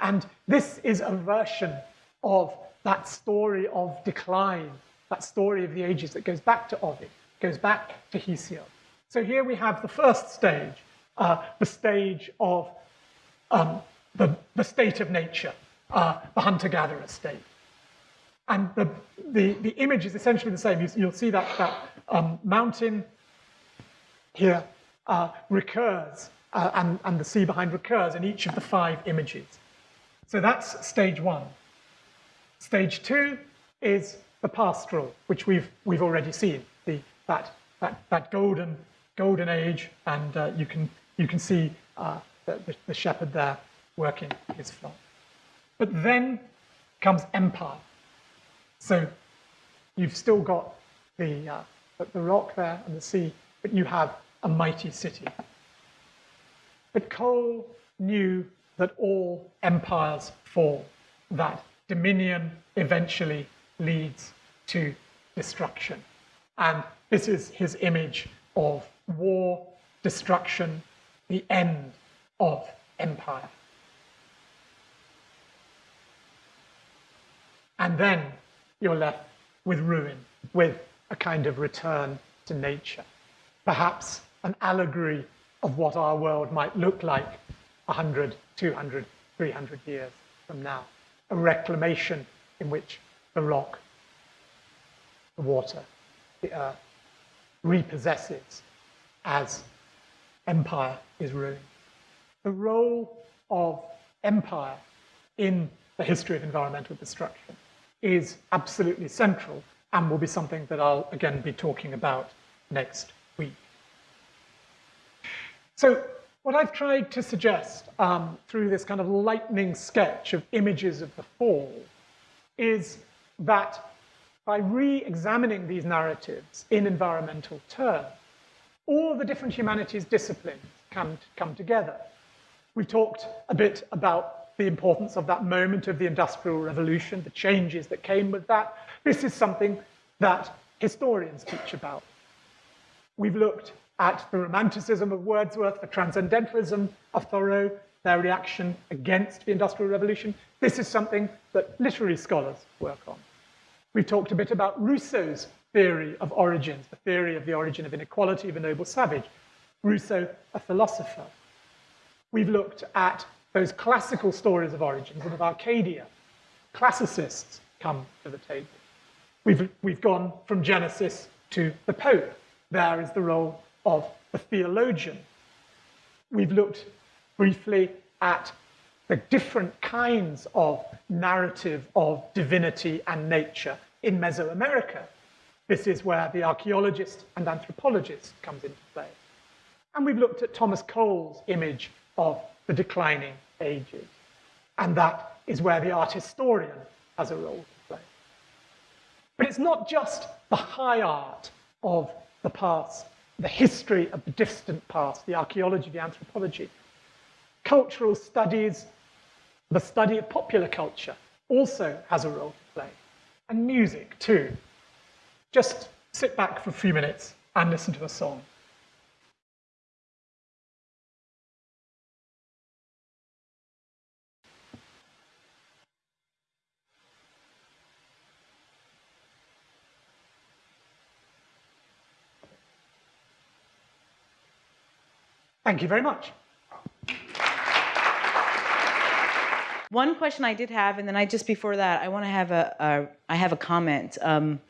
And this is a version of that story of decline, that story of the ages that goes back to Ovid, goes back to Hesiod. So here we have the first stage, uh, the stage of um, the, the state of nature, uh, the hunter-gatherer state. And the, the, the image is essentially the same. You, will see that, that um, mountain here uh, recurs, uh, and, and the sea behind recurs in each of the five images. So that's stage one. Stage two is the pastoral, which we've, we've already seen, the, that, that, that golden, golden age, and uh, you, can, you can see uh, the, the, shepherd there working his flock. But then comes empire. So you've still got the, uh, the rock there and the sea, but you have a mighty city. But Cole knew that all empires fall, that dominion eventually leads to destruction. And this is his image of war, destruction, the end of empire. And then you're left with ruin, with a kind of return to nature. Perhaps an allegory of what our world might look like 100, 200, 300 years from now. A reclamation in which the rock, the water, the earth repossesses as empire is ruined. The role of empire in the history of environmental destruction is absolutely central and will be something that I'll again be talking about next week. So what I've tried to suggest um, through this kind of lightning sketch of images of the fall is that by re-examining these narratives in environmental terms, all the different humanities disciplines can come together. We've talked a bit about the importance of that moment of the Industrial Revolution, the changes that came with that. This is something that historians teach about. We've looked at the Romanticism of Wordsworth, the Transcendentalism of Thoreau, their reaction against the Industrial Revolution. This is something that literary scholars work on. We've talked a bit about Rousseau's theory of origins, the theory of the origin of inequality of a noble savage. Rousseau, a philosopher. We've looked at those classical stories of origins and of Arcadia. Classicists come to the table. We've, we've gone from Genesis to the Pope. There is the role of the theologian. We've looked briefly at the different kinds of narrative of divinity and nature in Mesoamerica. This is where the archaeologist and anthropologist comes into play. And we've looked at Thomas Cole's image of the declining ages. And that is where the art historian has a role to play. But it's not just the high art of the past, the history of the distant past, the archaeology, the anthropology. Cultural studies, the study of popular culture also has a role to play. And music too. Just sit back for a few minutes and listen to a song. Thank you very much. One question I did have, and then I just before that, I want to have a, a I have a comment. Um,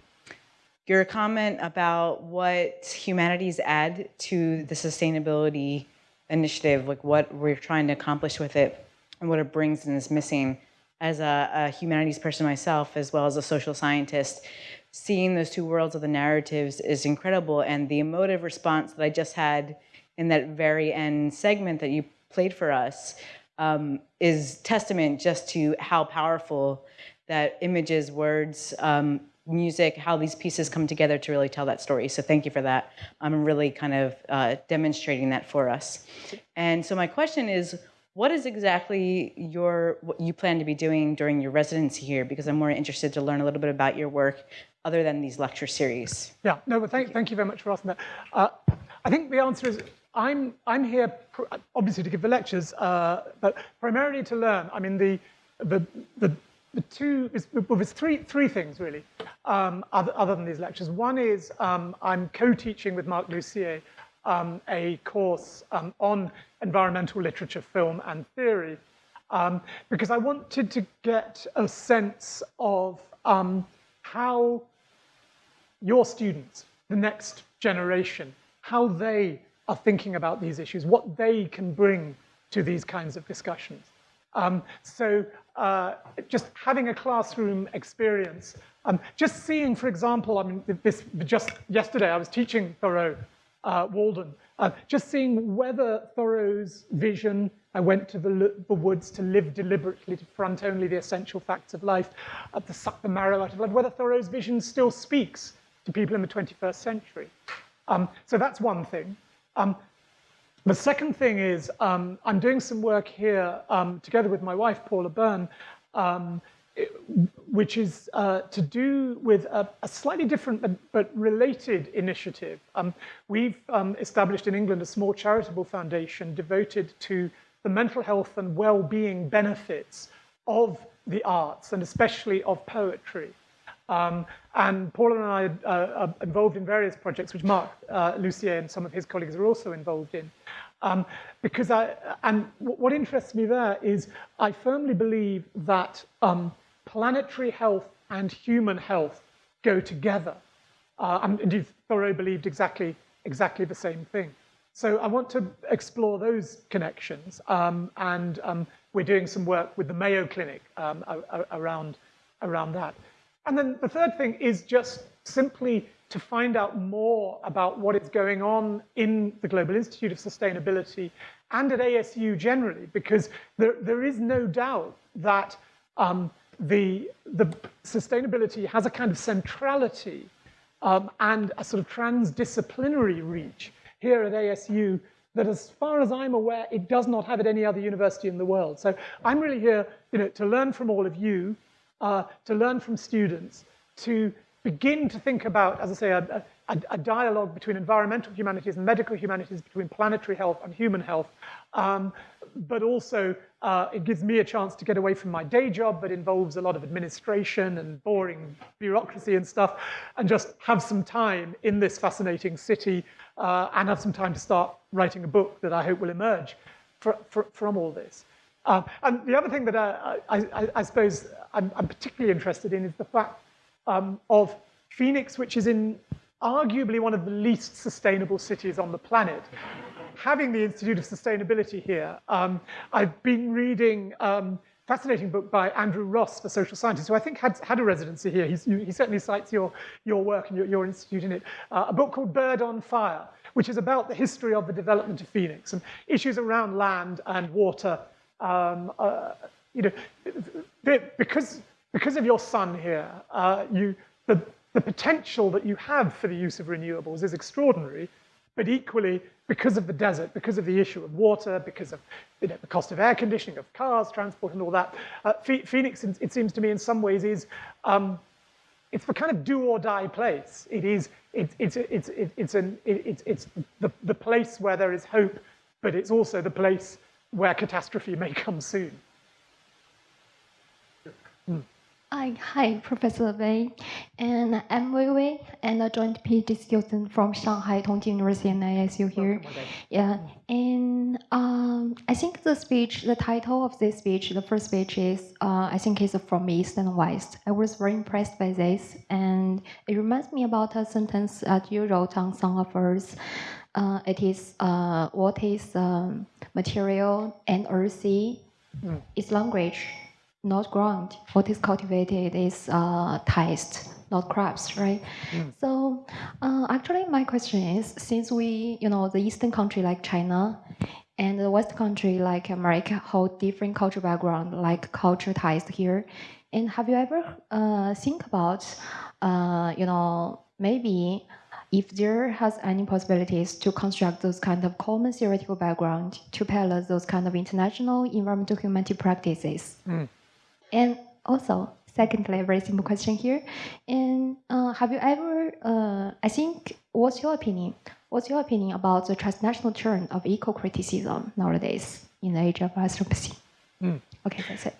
your comment about what humanities add to the sustainability initiative, like what we're trying to accomplish with it, and what it brings and is missing. As a, a humanities person myself, as well as a social scientist, seeing those two worlds of the narratives is incredible, and the emotive response that I just had in that very end segment that you played for us um, is testament just to how powerful that images, words, um, music, how these pieces come together to really tell that story. So thank you for that. I'm really kind of uh, demonstrating that for us. And so my question is, what is exactly your what you plan to be doing during your residency here? Because I'm more interested to learn a little bit about your work other than these lecture series. Yeah, no, but thank, thank you very much for asking that. Uh, I think the answer is I'm, I'm here obviously to give the lectures, uh, but primarily to learn. I mean, the, the, the, the two, well, there's three, three things really, um, other, other than these lectures. One is um, I'm co-teaching with Marc Lussier um, a course um, on environmental literature, film, and theory, um, because I wanted to get a sense of um, how your students, the next generation, how they are thinking about these issues, what they can bring to these kinds of discussions. Um, so uh, just having a classroom experience, um, just seeing, for example, I mean, this just yesterday I was teaching Thoreau uh, Walden, uh, just seeing whether Thoreau's vision, I went to the, the, woods to live deliberately, to front only the essential facts of life, uh, to suck the marrow out of life, whether Thoreau's vision still speaks to people in the 21st century. Um, so that's one thing. Um, the second thing is um, I'm doing some work here um, together with my wife, Paula Byrne, um, which is uh, to do with a, a slightly different but, but related initiative. Um, we've um, established in England a small charitable foundation devoted to the mental health and well-being benefits of the arts, and especially of poetry. Um, and Paul and I uh, are involved in various projects, which Marc uh, Lussier and some of his colleagues are also involved in. Um, because I, and what interests me there is I firmly believe that um, planetary health and human health go together. Uh, and indeed, Thoreau believed exactly, exactly the same thing. So I want to explore those connections, um, and um, we're doing some work with the Mayo Clinic um, around, around that. And then the third thing is just simply to find out more about what is going on in the Global Institute of Sustainability and at ASU generally, because there, there is no doubt that um, the, the sustainability has a kind of centrality um, and a sort of transdisciplinary reach here at ASU that as far as I'm aware, it does not have at any other university in the world. So I'm really here you know, to learn from all of you, uh, to learn from students, to begin to think about, as I say, a, a, a, dialogue between environmental humanities and medical humanities, between planetary health and human health. Um, but also, uh, it gives me a chance to get away from my day job that involves a lot of administration and boring bureaucracy and stuff, and just have some time in this fascinating city uh, and have some time to start writing a book that I hope will emerge for, for, from all this. Uh, and the other thing that I, I, I suppose I'm, I'm, particularly interested in is the fact um, of Phoenix, which is in arguably one of the least sustainable cities on the planet. Having the Institute of Sustainability here, um, I've been reading um, fascinating book by Andrew Ross, the social scientist, who I think had, had a residency here. He's, he certainly cites your, your work and your, your institute in it. Uh, a book called Bird on Fire, which is about the history of the development of Phoenix and issues around land and water. Um, uh, you know, because because of your sun here, uh, you, the, the potential that you have for the use of renewables is extraordinary, but equally, because of the desert, because of the issue of water, because of you know, the cost of air conditioning, of cars, transport, and all that, uh, Phoenix, it seems to me, in some ways, is um, it's the kind of do or die place. It is, it's, it's, it's, it's, an, it's, it's the, the place where there is hope, but it's also the place where catastrophe may come soon. Mm. Hi, hi, Professor Wei, and I'm Wei Wei, and a joint PhD student from Shanghai Tongji University and ASU here. Yeah, and um, I think the speech, the title of this speech, the first speech is, uh, I think it's from East and West. I was very impressed by this, and it reminds me about a sentence that you wrote on Song of Earth. Uh, it is uh, what is um, material and earthy mm. is language not ground. What is cultivated is uh, taste, not crops, right? Mm. So uh, actually, my question is, since we, you know, the Eastern country like China and the West country like America hold different cultural background, like culture ties here. And have you ever uh, think about, uh, you know, maybe if there has any possibilities to construct those kind of common theoretical background to parallel those kind of international environmental humanity practices? Mm. And also, secondly, a very simple question here. And uh, have you ever, uh, I think, what's your opinion? what's your opinion about the transnational turn of eco-criticism nowadays in the age of anthropocene? Okay, that's it.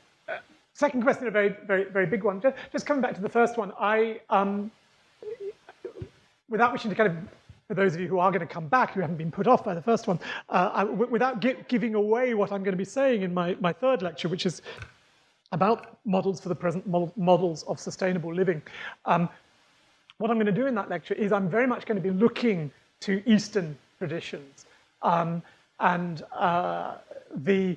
Second question, a very, very, very big one. Just, just coming back to the first one, I, um, without wishing to kind of, for those of you who are going to come back, who haven't been put off by the first one, uh, without gi giving away what I'm going to be saying in my, my third lecture, which is about models for the present, models of sustainable living. Um, what I'm going to do in that lecture is I'm very much going to be looking to Eastern traditions. Um, and uh, the,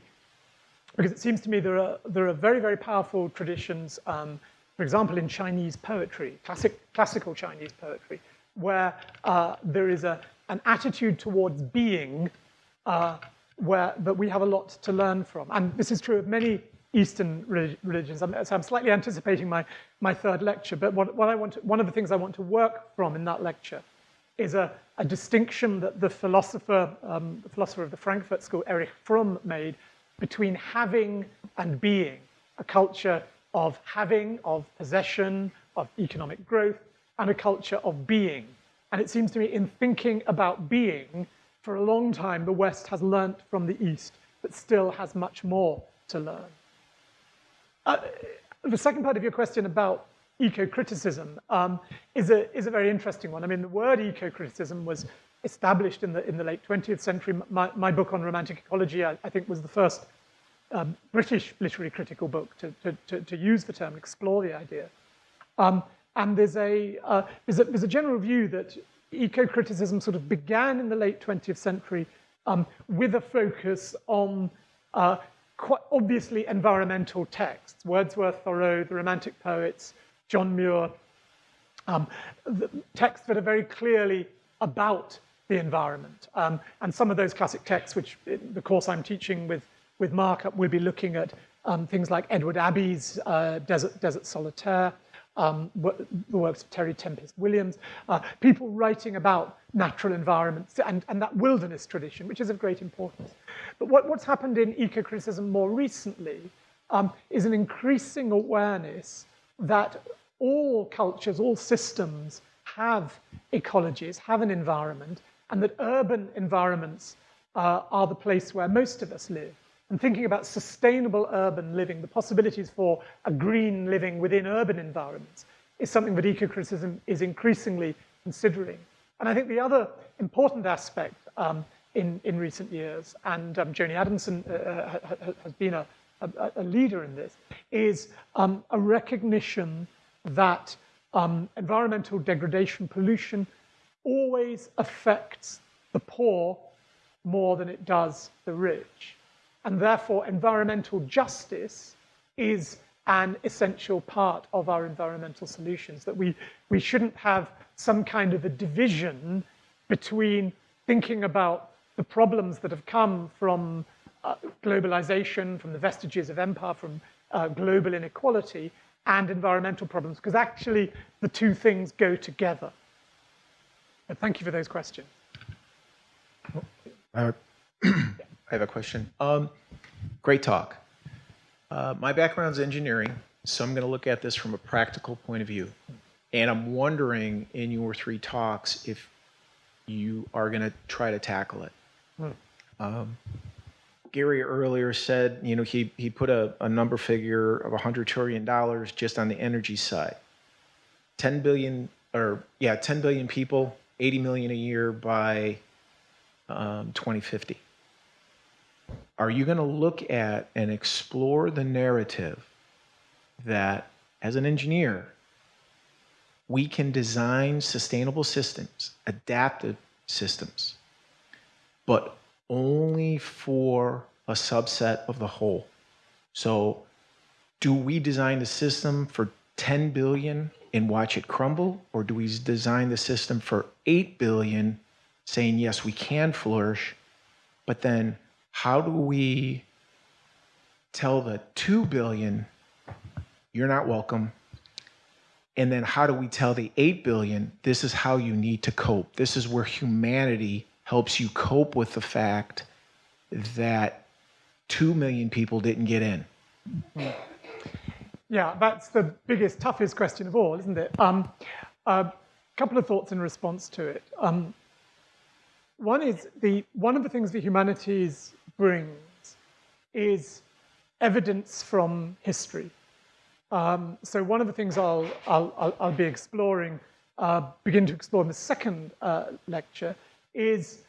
because it seems to me there are, there are very, very powerful traditions, um, for example, in Chinese poetry, classic, classical Chinese poetry, where uh, there is a, an attitude towards being uh, where, that we have a lot to learn from. And this is true of many Eastern religions. I'm, so I'm slightly anticipating my, my third lecture, but what, what I want to, one of the things I want to work from in that lecture is a, a distinction that the philosopher, um, the philosopher of the Frankfurt School, Erich Fromm, made between having and being, a culture of having, of possession, of economic growth, and a culture of being. And it seems to me in thinking about being, for a long time, the West has learnt from the East, but still has much more to learn. Uh, the second part of your question about eco-criticism um, is, a, is a very interesting one. I mean, the word eco-criticism was established in the, in the late 20th century. My, my book on romantic ecology, I, I think, was the first um, British literary critical book to, to, to, to, use the term, explore the idea. Um, and there's a, uh, there's, a, there's a general view that eco-criticism sort of began in the late 20th century um, with a focus on uh, quite obviously environmental texts, Wordsworth, Thoreau, the Romantic poets, John Muir, um, texts that are very clearly about the environment. Um, and some of those classic texts, which the course I'm teaching with, with Mark, we'll be looking at um, things like Edward Abbey's uh, Desert, Desert Solitaire, um, the works of Terry Tempest Williams, uh, people writing about natural environments and, and that wilderness tradition, which is of great importance. But what, what's happened in eco-criticism more recently um, is an increasing awareness that all cultures, all systems have ecologies, have an environment, and that urban environments uh, are the place where most of us live. And thinking about sustainable urban living, the possibilities for a green living within urban environments is something that eco-criticism is increasingly considering. And I think the other important aspect um, in, in recent years, and um, Joni Adamson uh, uh has been a, a, a, leader in this, is um, a recognition that um, environmental degradation, pollution, always affects the poor more than it does the rich. And therefore, environmental justice is an essential part of our environmental solutions, that we, we shouldn't have some kind of a division between thinking about the problems that have come from uh, globalization, from the vestiges of empire, from uh, global inequality, and environmental problems, because actually the two things go together. But thank you for those questions. I have a, I have a question. Um, great talk. Uh, my background is engineering, so I'm going to look at this from a practical point of view. And I'm wondering in your three talks if you are going to try to tackle it. Hmm. Um, Gary earlier said, you know, he, he put a, a number figure of $100 trillion just on the energy side. 10 billion, or yeah, 10 billion people, 80 million a year by um, 2050. Are you going to look at and explore the narrative that as an engineer, we can design sustainable systems, adaptive systems, but only for a subset of the whole. So do we design the system for 10 billion and watch it crumble? Or do we design the system for 8 billion saying, yes, we can flourish, but then how do we tell the 2 billion, you're not welcome, and then how do we tell the 8 billion, this is how you need to cope? This is where humanity helps you cope with the fact that 2 million people didn't get in. Yeah, that's the biggest, toughest question of all, isn't it? A um, couple of thoughts in response to it. Um, one is the one of the things the humanities brings is evidence from history. Um, so one of the things I'll, I'll, I'll, I'll be exploring, uh, begin to explore in the second uh, lecture, is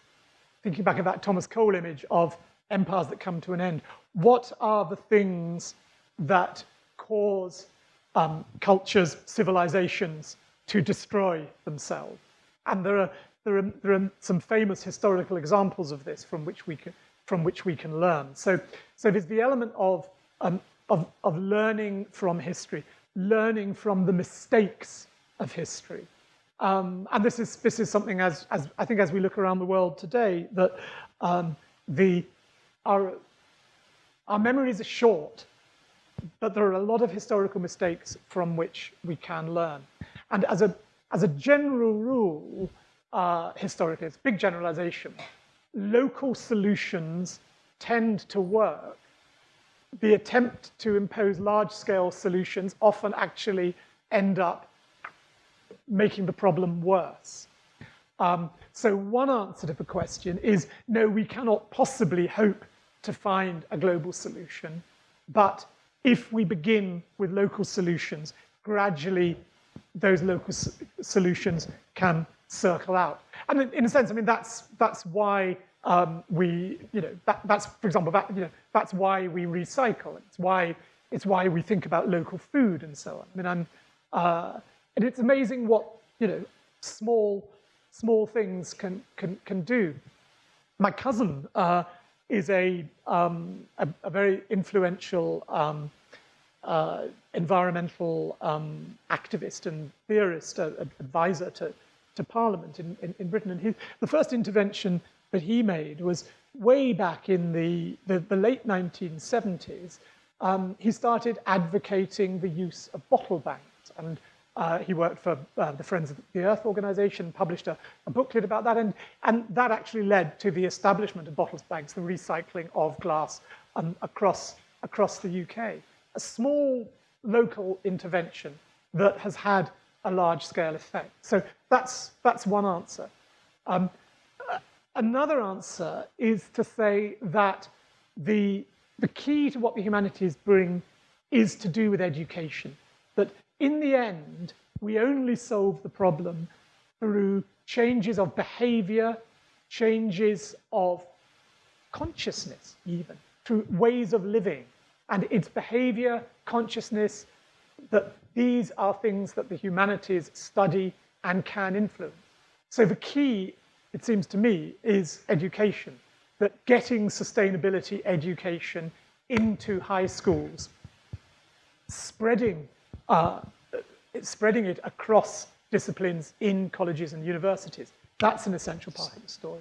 thinking back of that Thomas Cole image of empires that come to an end. What are the things that cause um, cultures, civilizations to destroy themselves? And there are, there, are, there are some famous historical examples of this from which we can, from which we can learn. So, so there's the element of, um, of, of learning from history, learning from the mistakes of history. Um, and this is, this is something, as, as I think as we look around the world today, that um, the, our, our memories are short, but there are a lot of historical mistakes from which we can learn. And as a, as a general rule, uh, historically, it's a big generalization, local solutions tend to work. The attempt to impose large-scale solutions often actually end up making the problem worse. Um, so one answer to the question is, no, we cannot possibly hope to find a global solution. But if we begin with local solutions, gradually those local solutions can circle out. And in, in, a sense, I mean, that's, that's why um, we, you know, that, that's, for example, that, you know, that's why we recycle. It's why, it's why we think about local food and so on. I mean, I'm, uh, and it's amazing what, you know, small, small things can, can, can do. My cousin uh, is a, um, a, a, very influential um, uh, environmental um, activist and theorist, uh, advisor to, to Parliament in, in, in Britain. And he, the first intervention that he made was way back in the, the, the late 1970s. Um, he started advocating the use of bottle banks. And uh, he worked for uh, the Friends of the Earth organization, published a, a, booklet about that, and, and that actually led to the establishment of bottle banks, the recycling of glass um, across, across the UK. A small local intervention that has had a large-scale effect. So that's, that's one answer. Um, another answer is to say that the, the key to what the humanities bring is to do with education. That in the end, we only solve the problem through changes of behavior, changes of consciousness even, through ways of living. And it's behavior, consciousness, that these are things that the humanities study and can influence. So the key, it seems to me, is education, that getting sustainability education into high schools, spreading uh, spreading it across disciplines in colleges and universities. That's an essential part of the story.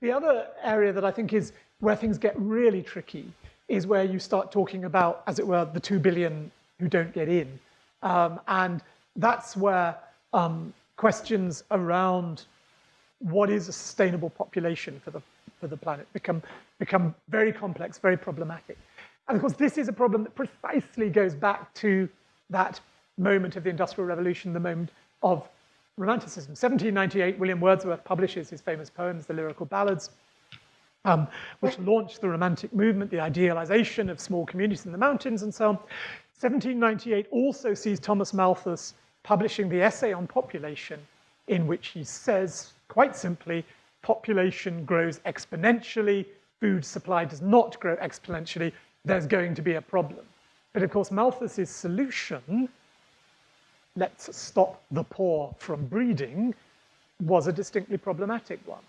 The other area that I think is where things get really tricky is where you start talking about, as it were, the two billion who don't get in. Um, and that's where um, questions around what is a sustainable population for the, for the planet become, become very complex, very problematic. And of course, this is a problem that precisely goes back to that moment of the Industrial Revolution, the moment of Romanticism. 1798, William Wordsworth publishes his famous poems, the Lyrical Ballads, um, which launched the Romantic movement, the idealization of small communities in the mountains and so on. 1798 also sees Thomas Malthus publishing the Essay on Population, in which he says, quite simply, population grows exponentially, food supply does not grow exponentially, there's going to be a problem. But of course, Malthus's solution let's stop the poor from breeding was a distinctly problematic one.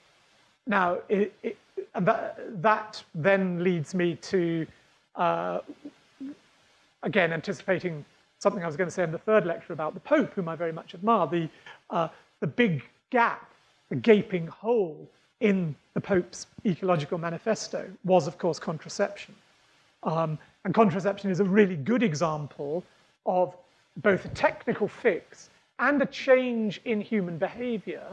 Now, it, it, that, that, then leads me to, uh, again, anticipating something I was going to say in the third lecture about the Pope, whom I very much admire, the, uh, the big gap, the gaping hole in the Pope's ecological manifesto was, of course, contraception. Um, and contraception is a really good example of both a technical fix and a change in human behavior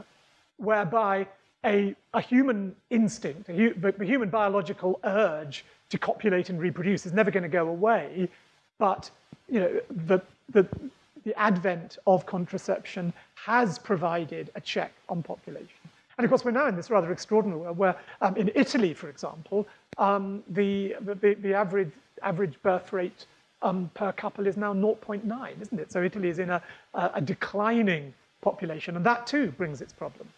whereby a, a human instinct, a, the human biological urge to copulate and reproduce is never going to go away, but you know, the, the, the advent of contraception has provided a check on population. And of course, we're now in this rather extraordinary world where um, in Italy, for example, um, the, the, the average, average birth rate um, per couple is now 0.9, isn't it? So Italy is in a, a, declining population, and that too brings its problem.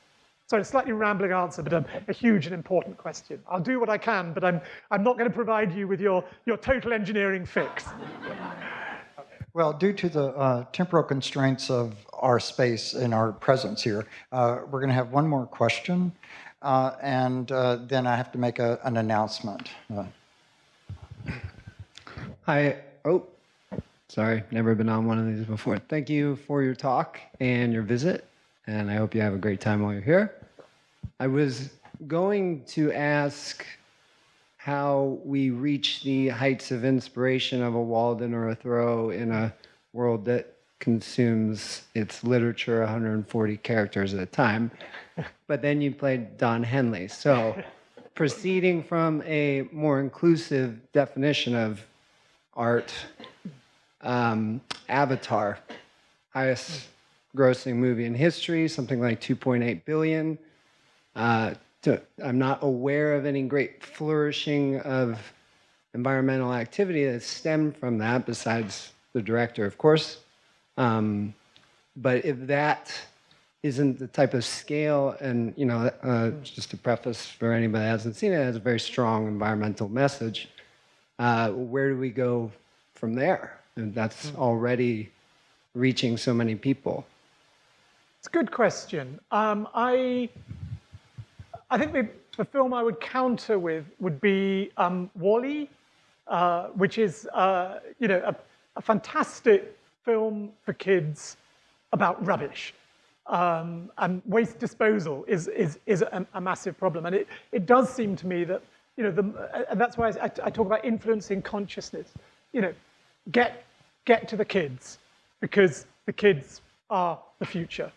So a slightly rambling answer, but a, a, huge and important question. I'll do what I can, but I'm, I'm not going to provide you with your, your total engineering fix. Well, due to the uh, temporal constraints of our space and our presence here, uh, we're going to have one more question, uh, and uh, then I have to make a, an announcement. Uh, Hi. Oh, sorry. Never been on one of these before. Thank you for your talk and your visit, and I hope you have a great time while you're here. I was going to ask how we reach the heights of inspiration of a Walden or a Thoreau in a world that consumes its literature 140 characters at a time. But then you played Don Henley. So proceeding from a more inclusive definition of art, um, Avatar, highest grossing movie in history, something like 2.8 billion. Uh, to, I'm not aware of any great flourishing of environmental activity that stemmed from that, besides the director, of course. Um, but if that isn't the type of scale, and you know, uh, just to preface for anybody that hasn't seen it, it has a very strong environmental message. Uh, where do we go from there? And that's already reaching so many people. It's a good question. Um, I, I think the, the, film I would counter with would be um, Wall-E, uh, which is uh, you know a, a, fantastic film for kids about rubbish. Um, and waste disposal is, is, is a, a, massive problem. And it, it does seem to me that, you know, the, and that's why I, I talk about influencing consciousness. You know, get, get to the kids because the kids are the future.